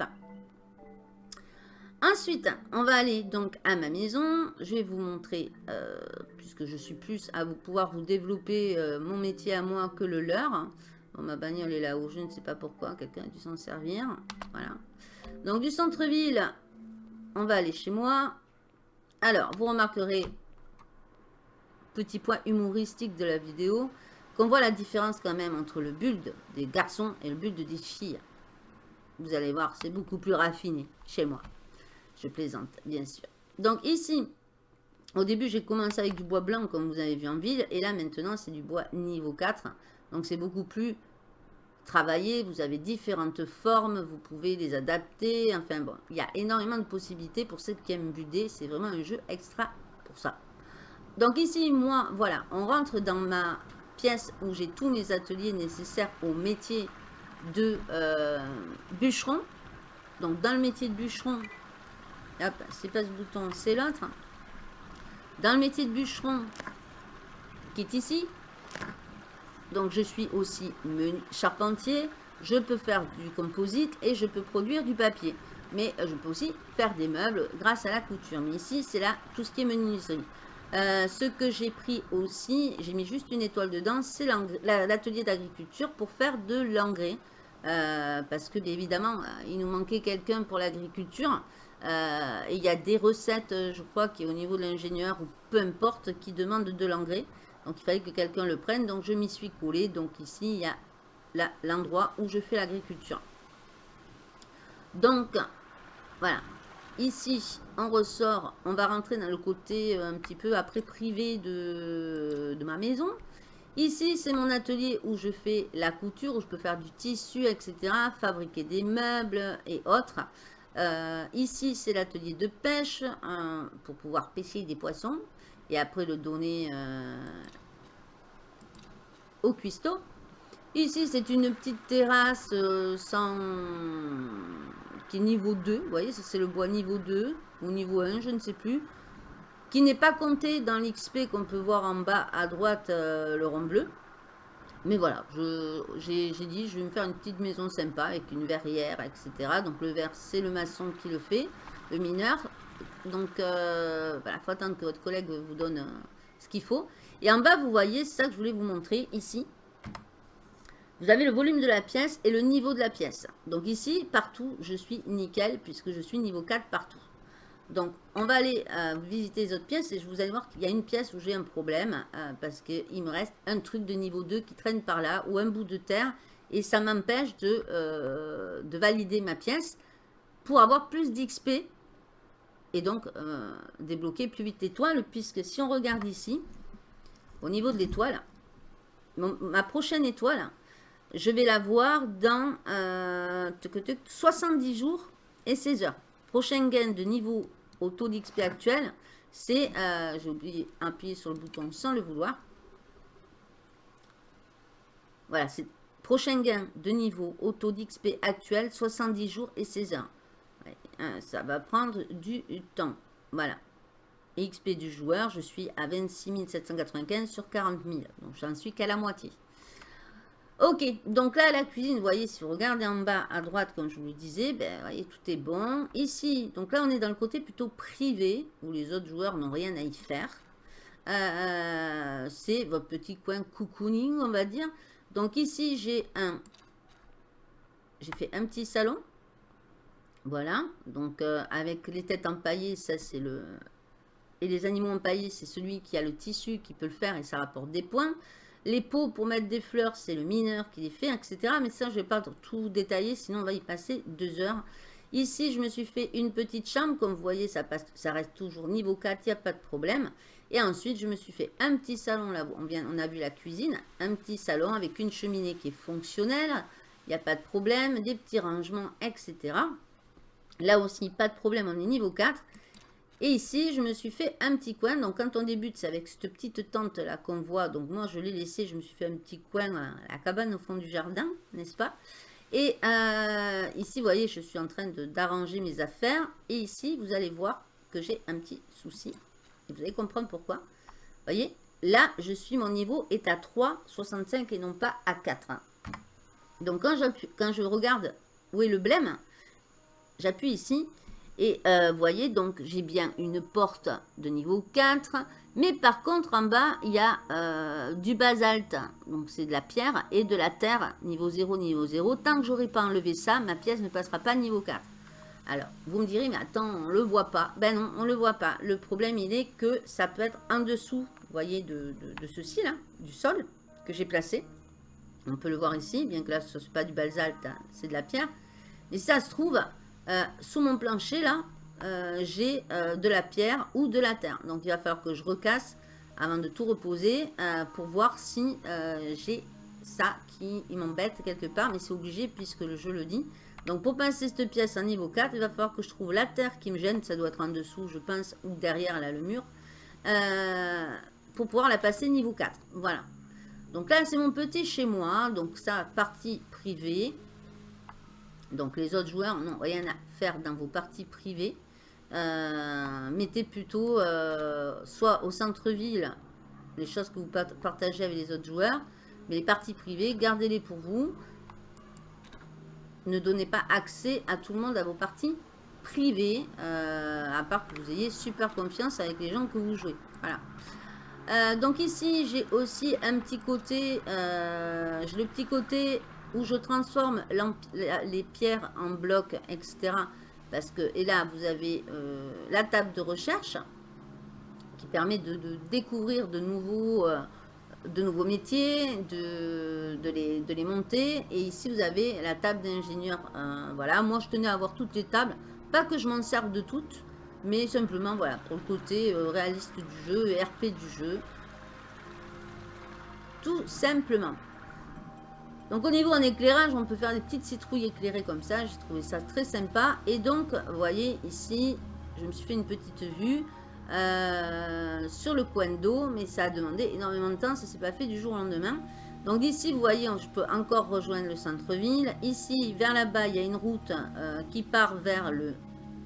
Ensuite, on va aller donc à ma maison. Je vais vous montrer, euh, puisque je suis plus à vous pouvoir vous développer euh, mon métier à moi que le leur. Bon, ma bagnole est là-haut, je ne sais pas pourquoi. Quelqu'un a dû s'en servir. Voilà. Donc, du centre-ville, on va aller chez moi. Alors, vous remarquerez petit point humoristique de la vidéo, qu'on voit la différence quand même entre le build des garçons et le build des filles. Vous allez voir, c'est beaucoup plus raffiné chez moi. Je plaisante, bien sûr. Donc ici, au début, j'ai commencé avec du bois blanc, comme vous avez vu en ville. Et là, maintenant, c'est du bois niveau 4. Donc, c'est beaucoup plus travaillé. Vous avez différentes formes. Vous pouvez les adapter. Enfin, bon, il y a énormément de possibilités pour ceux qui aiment. C'est vraiment un jeu extra pour ça. Donc, ici, moi, voilà, on rentre dans ma pièce où j'ai tous mes ateliers nécessaires au métier de euh, bûcheron. Donc, dans le métier de bûcheron, hop, c'est pas ce bouton, c'est l'autre. Dans le métier de bûcheron, qui est ici, donc je suis aussi charpentier, je peux faire du composite et je peux produire du papier. Mais euh, je peux aussi faire des meubles grâce à la couture. Mais ici, c'est là tout ce qui est menuiserie. Euh, ce que j'ai pris aussi, j'ai mis juste une étoile dedans, c'est l'atelier d'agriculture pour faire de l'engrais. Euh, parce que, bien évidemment, il nous manquait quelqu'un pour l'agriculture. Euh, il y a des recettes, euh, je crois, qui au niveau de l'ingénieur, ou peu importe, qui demandent de l'engrais. Donc, il fallait que quelqu'un le prenne. Donc, je m'y suis collé. Donc, ici, il y a l'endroit où je fais l'agriculture. Donc, voilà. Ici, on ressort. On va rentrer dans le côté euh, un petit peu après privé de, ma maison. Ici, c'est mon atelier où je fais la couture, où je peux faire du tissu, etc. Fabriquer des meubles et autres. Euh, ici, c'est l'atelier de pêche hein, pour pouvoir pêcher des poissons et après le donner euh, au cuistot. Ici, c'est une petite terrasse sans... qui est niveau 2. Vous voyez, c'est le bois niveau 2 ou niveau 1, je ne sais plus. Qui n'est pas compté dans l'XP qu'on peut voir en bas à droite, le rond bleu. Mais voilà, j'ai dit, je vais me faire une petite maison sympa avec une verrière, etc. Donc le verre, c'est le maçon qui le fait, le mineur. Donc euh, voilà, il faut attendre que votre collègue vous donne euh, ce qu'il faut. Et en bas, vous voyez, c'est ça que je voulais vous montrer ici. Vous avez le volume de la pièce et le niveau de la pièce. Donc ici, partout, je suis nickel puisque je suis niveau 4 partout. Donc, on va aller euh, visiter les autres pièces et je vous allez voir qu'il y a une pièce où j'ai un problème euh, parce qu'il me reste un truc de niveau 2 qui traîne par là ou un bout de terre et ça m'empêche de, euh, de, valider ma pièce pour avoir plus d'XP et donc débloquer plus vite l'étoile puisque si on regarde ici, au niveau de l'étoile, ma prochaine étoile, je vais la voir dans 70 jours et 16 heures. Prochain gain de niveau au taux d'XP actuel, c'est, euh, j'ai oublié appuyer sur le bouton sans le vouloir. Voilà, c'est prochain gain de niveau au taux d'XP actuel, 70 jours et 16 heures. Hein, ça va prendre du temps. Voilà. XP du joueur, je suis à 26 795 sur 40 000. Donc, j'en suis qu'à la moitié. Ok, donc là, la cuisine, vous voyez, si vous regardez en bas à droite, comme je vous le disais, ben, voyez, tout est bon. Ici, donc là, on est dans le côté plutôt privé, où les autres joueurs n'ont rien à y faire. Euh, c'est votre petit coin cocooning, on va dire. Donc ici, j'ai un... J'ai fait un petit salon. Voilà, donc euh, avec les têtes empaillées, ça c'est le... Et les animaux empaillés, c'est celui qui a le tissu qui peut le faire et ça rapporte des points. Les pots pour mettre des fleurs, c'est le mineur qui les fait, etc. Mais ça, je ne vais pas tout détailler, sinon on va y passer deux heures. Ici, je me suis fait une petite chambre. Comme vous voyez, ça, reste toujours niveau 4, il n'y a pas de problème. Et ensuite, je me suis fait un petit salon. Là, on, vient, on a vu la cuisine. Un petit salon avec une cheminée qui est fonctionnelle. Il n'y a pas de problème. Des petits rangements, etc. Là aussi, pas de problème, on est niveau 4. Et ici, je me suis fait un petit coin. Donc, quand on débute, c'est avec cette petite tente là qu'on voit. Donc, moi, je l'ai laissé. Je me suis fait un petit coin à la cabane au fond du jardin, n'est-ce pas? Et euh, ici, vous voyez, je suis en train d'arranger mes affaires. Et ici, vous allez voir que j'ai un petit souci. Vous allez comprendre pourquoi. Vous voyez, là, je suis, mon niveau est à 3,65 et non pas à 4. Donc, quand, quand je regarde où est le blême, j'appuie ici et euh, vous voyez, donc j'ai bien une porte de niveau 4. Mais par contre, en bas, il y a euh, du basalte. Donc c'est de la pierre et de la terre, niveau 0, niveau 0. Tant que j'aurai pas enlevé ça, ma pièce ne passera pas niveau 4. Alors, vous me direz, mais attends, on ne le voit pas. Ben non, on ne le voit pas. Le problème, il est que ça peut être en dessous vous voyez, de, ceci là, du sol que j'ai placé. On peut le voir ici, bien que là ce n'est pas du basalte, hein, c'est de la pierre. Mais ça se trouve, euh, sous mon plancher là, euh, j'ai euh, de la pierre ou de la terre. Donc il va falloir que je recasse avant de tout reposer pour voir si j'ai ça qui m'embête quelque part. Mais c'est obligé puisque le jeu le dit. Donc pour passer cette pièce en niveau 4, il va falloir que je trouve la terre qui me gêne. Ça doit être en dessous, je pense, ou derrière là le mur. pour pouvoir la passer niveau 4. Voilà. Donc là, c'est mon petit chez moi. Donc ça, partie privée. Donc les autres joueurs n'ont rien à faire dans vos parties privées. Euh, mettez plutôt euh, soit au centre-ville les choses que vous partagez avec les autres joueurs. Mais les parties privées, gardez-les pour vous. Ne donnez pas accès à tout le monde à vos parties privées. Euh, à part que vous ayez super confiance avec les gens que vous jouez. Voilà. donc ici, j'ai aussi un petit côté, j'ai le petit côté où je transforme les pierres en blocs, etc. Parce que, et là, vous avez euh, la table de recherche qui permet de, découvrir de nouveaux, euh, de nouveaux métiers, de, les, monter. Et ici, vous avez la table d'ingénieur. Euh, voilà, moi, je tenais à avoir toutes les tables. Pas que je m'en serve de toutes, mais simplement, voilà, pour le côté réaliste du jeu, RP du jeu. Tout simplement. Donc au niveau en éclairage, on peut faire des petites citrouilles éclairées comme ça. J'ai trouvé ça très sympa. Et donc, vous voyez ici, je me suis fait une petite vue euh, sur le coin d'eau. Mais ça a demandé énormément de temps. Ça ne s'est pas fait du jour au lendemain. Donc ici, vous voyez, je peux encore rejoindre le centre-ville. Ici, vers là-bas, il y a une route euh, qui part vers le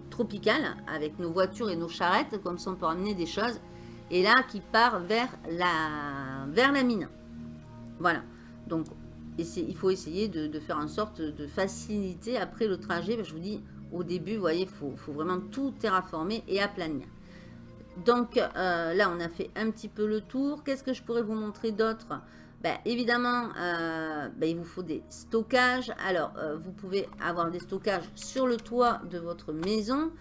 tropical avec nos voitures et nos charrettes. Comme ça, on peut ramener des choses. Et là, qui part vers la, vers la mine. Voilà. Donc, il faut essayer de, faire en sorte de faciliter après le trajet. Je vous dis, au début, vous voyez, il faut, vraiment tout terraformer et aplanir. Donc euh, là, on a fait un petit peu le tour. Qu'est-ce que je pourrais vous montrer d'autre? Ben, Évidemment, euh, ben, il vous faut des stockages. Alors, euh, vous pouvez avoir des stockages sur le toit de votre maison,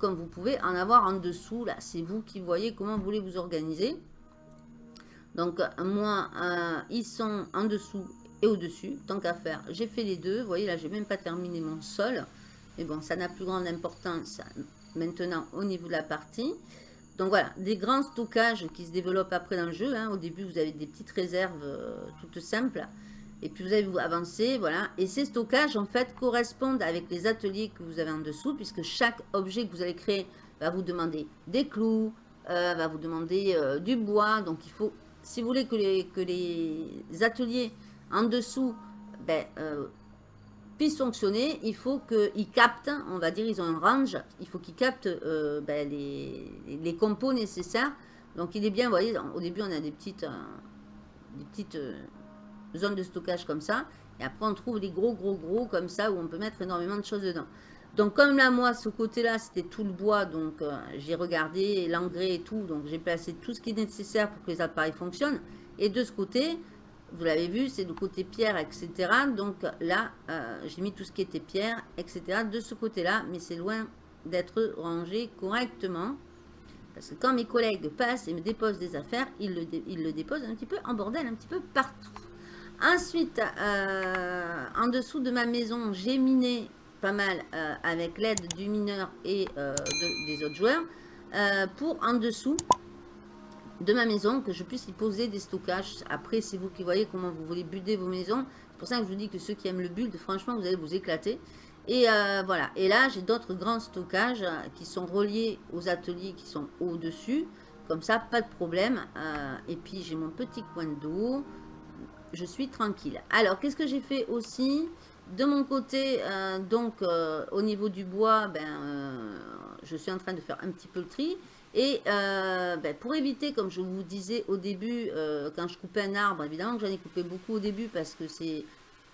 comme vous pouvez en avoir en dessous. Là, c'est vous qui voyez comment vous voulez vous organiser. Donc, moi, ils sont en dessous et au-dessus, tant qu'à faire. J'ai fait les deux, vous voyez là, j'ai même pas terminé mon sol. Mais bon, ça n'a plus grande importance maintenant au niveau de la partie. Donc voilà, des grands stockages qui se développent après dans le jeu. Hein. Au début, vous avez des petites réserves euh, toutes simples. Et puis vous allez vous avancer, voilà. Et ces stockages, en fait, correspondent avec les ateliers que vous avez en dessous, puisque chaque objet que vous allez créer va vous demander des clous, euh, va vous demander euh, du bois. Donc il faut, si vous voulez que les, que les ateliers en dessous ben, euh, puisse fonctionner, il faut qu'ils captent, on va dire, ils ont un range, il faut qu'ils captent euh, ben, les, compos nécessaires. Donc il est bien, vous voyez, au début on a des petites, euh, des petites zones de stockage comme ça, et après on trouve les gros gros gros comme ça, où on peut mettre énormément de choses dedans. Donc comme là, moi, ce côté-là, c'était tout le bois, donc j'ai regardé l'engrais et tout, donc j'ai placé tout ce qui est nécessaire pour que les appareils fonctionnent. Et de ce côté, vous l'avez vu, c'est le côté pierre, etc. Donc là, euh, j'ai mis tout ce qui était pierre, etc. de ce côté-là, mais c'est loin d'être rangé correctement. Parce que quand mes collègues passent et me déposent des affaires, ils le, le déposent un petit peu en bordel, un petit peu partout. Ensuite, euh, en dessous de ma maison, j'ai miné pas mal euh, avec l'aide du mineur et des autres joueurs. pour en dessous, de ma maison, que je puisse y poser des stockages. Après, c'est vous qui voyez comment vous voulez builder vos maisons. C'est pour ça que je vous dis que ceux qui aiment le build, franchement, vous allez vous éclater. Et euh, voilà. Et là, j'ai d'autres grands stockages euh, qui sont reliés aux ateliers qui sont au-dessus. Comme ça, pas de problème. Euh, et puis, j'ai mon petit coin d'eau. Je suis tranquille. Alors, qu'est-ce que j'ai fait aussi? De mon côté, donc, au niveau du bois, ben, je suis en train de faire un petit peu le tri. Et euh, ben, pour éviter, comme je vous disais au début, euh, quand je coupais un arbre, évidemment que j'en ai coupé beaucoup au début parce que c'est...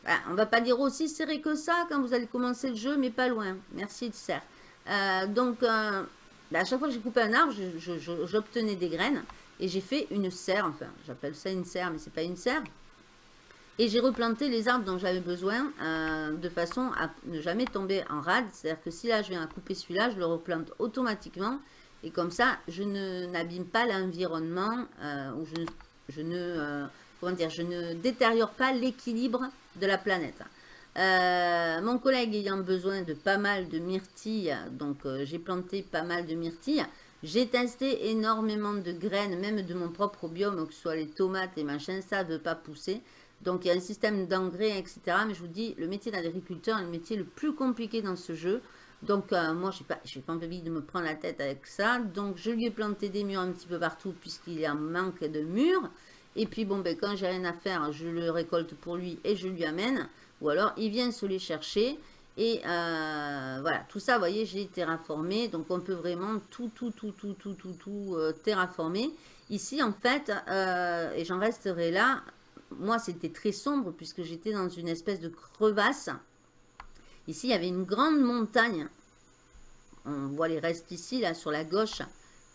Ben, on va pas dire aussi serré que ça quand vous allez commencer le jeu, mais pas loin. Merci de serre. Euh, donc, ben, à chaque fois que j'ai coupé un arbre, j'obtenais des graines et j'ai fait une serre. Enfin, j'appelle ça une serre, mais c'est pas une serre. Et j'ai replanté les arbres dont j'avais besoin de façon à ne jamais tomber en rade. C'est-à-dire que si là je viens à couper celui-là, je le replante automatiquement Et comme ça, je n'abîme pas l'environnement, ou je, ne comment dire, je ne détériore pas l'équilibre de la planète. Euh, mon collègue ayant besoin de pas mal de myrtilles, donc euh, j'ai planté pas mal de myrtilles. J'ai testé énormément de graines, même de mon propre biome, que ce soit les tomates et machin, ça ne veut pas pousser. Donc il y a un système d'engrais, etc. Mais je vous dis, le métier d'agriculteur est le métier le plus compliqué dans ce jeu. Donc euh, moi, je n'ai pas, pas envie de me prendre la tête avec ça. Donc je lui ai planté des murs un petit peu partout, puisqu'il un manque de murs. Et puis, bon, ben, quand j'ai rien à faire, je le récolte pour lui et je lui amène. Ou alors, il vient se les chercher. Et euh, voilà, tout ça, vous voyez, j'ai terraformé. Donc, on peut vraiment tout, tout, tout, tout, tout, tout, tout euh, terraformer. Ici, en fait, et j'en resterai là, moi, c'était très sombre puisque j'étais dans une espèce de crevasse. Ici, il y avait une grande montagne. On voit les restes ici, là, sur la gauche,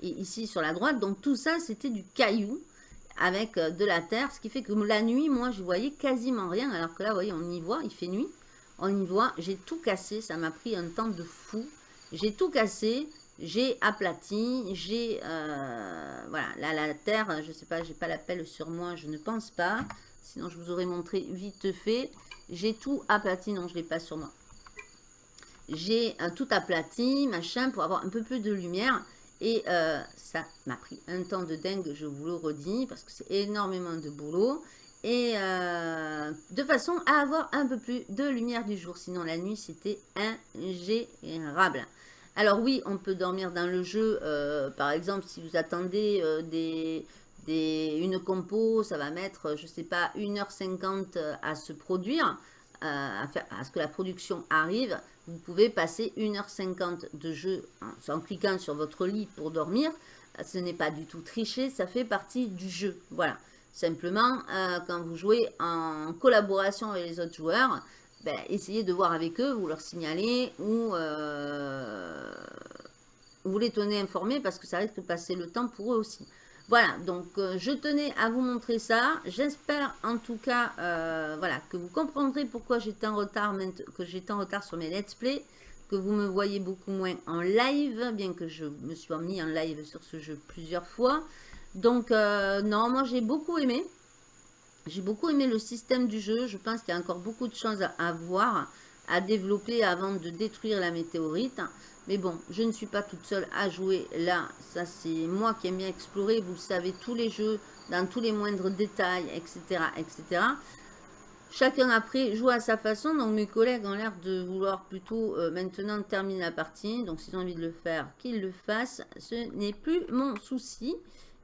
et ici, sur la droite. Donc, tout ça, c'était du caillou avec euh, de la terre, ce qui fait que la nuit, moi, je voyais quasiment rien, alors que là, vous voyez, on y voit, il fait nuit, on y voit, j'ai tout cassé, ça m'a pris un temps de fou, j'ai tout cassé, j'ai aplati, j'ai, euh, voilà, là, la terre, je sais pas, j'ai pas la pelle sur moi, je ne pense pas, sinon je vous aurais montré vite fait, j'ai tout aplati, non, je l'ai pas sur moi, j'ai euh, tout aplati, machin, pour avoir un peu plus de lumière, et euh, ça m'a pris un temps de dingue, je vous le redis, parce que c'est énormément de boulot. Et euh, de façon à avoir un peu plus de lumière du jour. Sinon, la nuit, c'était ingérable. Alors oui, on peut dormir dans le jeu. Euh, par exemple, si vous attendez des, des, une compo, ça va mettre, je sais pas, 1h50 à se produire, à, faire, à ce que la production arrive vous pouvez passer 1h50 de jeu en, cliquant sur votre lit pour dormir. Ce n'est pas du tout triché, ça fait partie du jeu. Voilà. Simplement, euh, quand vous jouez en collaboration avec les autres joueurs, ben, essayez de voir avec eux, vous leur signalez ou euh, vous les tenez informés parce que ça risque de passer le temps pour eux aussi. Voilà, donc euh, je tenais à vous montrer ça. J'espère en tout cas euh, voilà, que vous comprendrez pourquoi j'étais en retard que j'étais en retard sur mes let's play, que vous me voyez beaucoup moins en live, bien que je me sois mis en live sur ce jeu plusieurs fois. Donc euh, non, moi j'ai beaucoup aimé. J'ai beaucoup aimé le système du jeu. Je pense qu'il y a encore beaucoup de choses à voir, à développer avant de détruire la météorite. Mais bon, je ne suis pas toute seule à jouer là. Ça, c'est moi qui aime bien explorer. Vous le savez, tous les jeux, dans tous les moindres détails, etc. etc. Chacun après joue à sa façon. Donc mes collègues ont l'air de vouloir plutôt euh, maintenant terminer la partie. Donc s'ils ont envie de le faire, qu'ils le fassent. Ce n'est plus mon souci.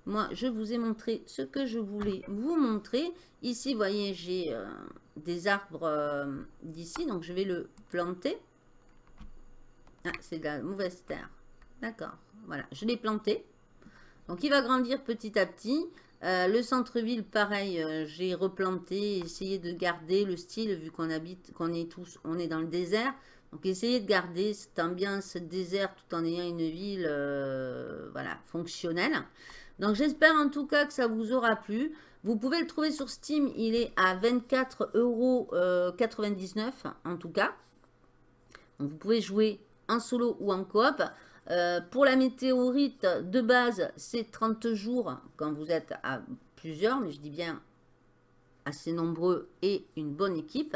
Moi, je vous ai montré ce que je voulais vous montrer. Ici, vous voyez, j'ai euh, des arbres euh, d'ici. Donc je vais le planter. Ah, c'est de la mauvaise terre. D'accord. Voilà, je l'ai planté. Donc, il va grandir petit à petit. Euh, le centre-ville, pareil, euh, j'ai replanté, essayé de garder le style, vu qu'on habite, qu'on est tous, on est dans le désert. Donc, essayez de garder cette ambiance désert tout en ayant une ville, euh, voilà, fonctionnelle. Donc, j'espère en tout cas que ça vous aura plu. Vous pouvez le trouver sur Steam, il est à 24,99 euros en tout cas. Donc, vous pouvez jouer en solo ou en coop. Euh, pour la météorite, de base, c'est 30 jours quand vous êtes à plusieurs, mais je dis bien assez nombreux et une bonne équipe.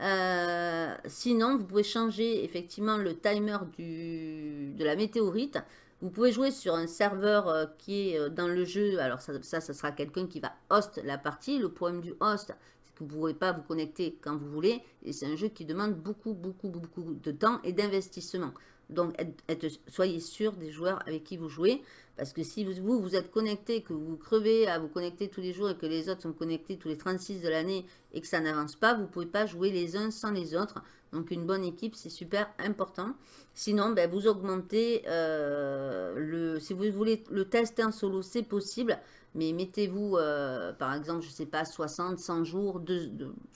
Euh, sinon, vous pouvez changer effectivement le timer du, de la météorite. Vous pouvez jouer sur un serveur euh, qui est dans le jeu. Alors ça, ça, ça sera quelqu'un qui va host la partie. Le problème du host, vous ne pourrez pas vous connecter quand vous voulez. Et c'est un jeu qui demande beaucoup, beaucoup, beaucoup de temps et d'investissement. Donc, soyez sûr des joueurs avec qui vous jouez. Parce que si vous, vous êtes connecté, que vous crevez à vous connecter tous les jours et que les autres sont connectés tous les 36 de l'année et que ça n'avance pas, vous ne pouvez pas jouer les uns sans les autres. Donc, une bonne équipe, c'est super important. Sinon, ben, vous augmentez euh, le... Si vous voulez le tester en solo, c'est possible. Mais mettez-vous, euh, par exemple, je ne sais pas, 60, 100 jours, de,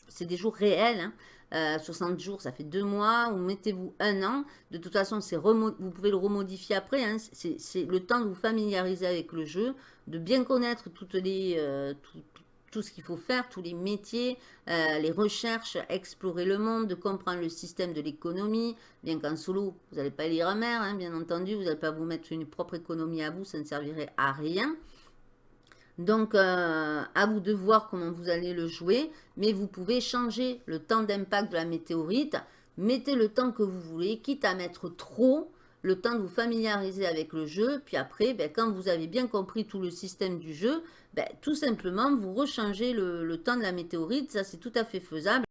c'est des jours réels, 60 hein. euh, jours, ça fait deux mois, ou mettez-vous un an. De toute façon, vous pouvez le remodifier après. Hein. c'est le temps de vous familiariser avec le jeu, de bien connaître toutes les, euh, tout ce qu'il faut faire, tous les métiers, les recherches, explorer le monde, comprendre le système de l'économie. Bien qu'en solo, vous n'allez pas lire mer, hein, bien entendu, vous n'allez pas vous mettre une propre économie à vous, ça ne servirait à rien. Donc, euh, à vous de voir comment vous allez le jouer, mais vous pouvez changer le temps d'impact de la météorite. Mettez le temps que vous voulez, quitte à mettre trop, le temps de vous familiariser avec le jeu. Puis après, ben, quand vous avez bien compris tout le système du jeu, ben, tout simplement, vous rechangez le, le temps de la météorite. Ça, c'est tout à fait faisable.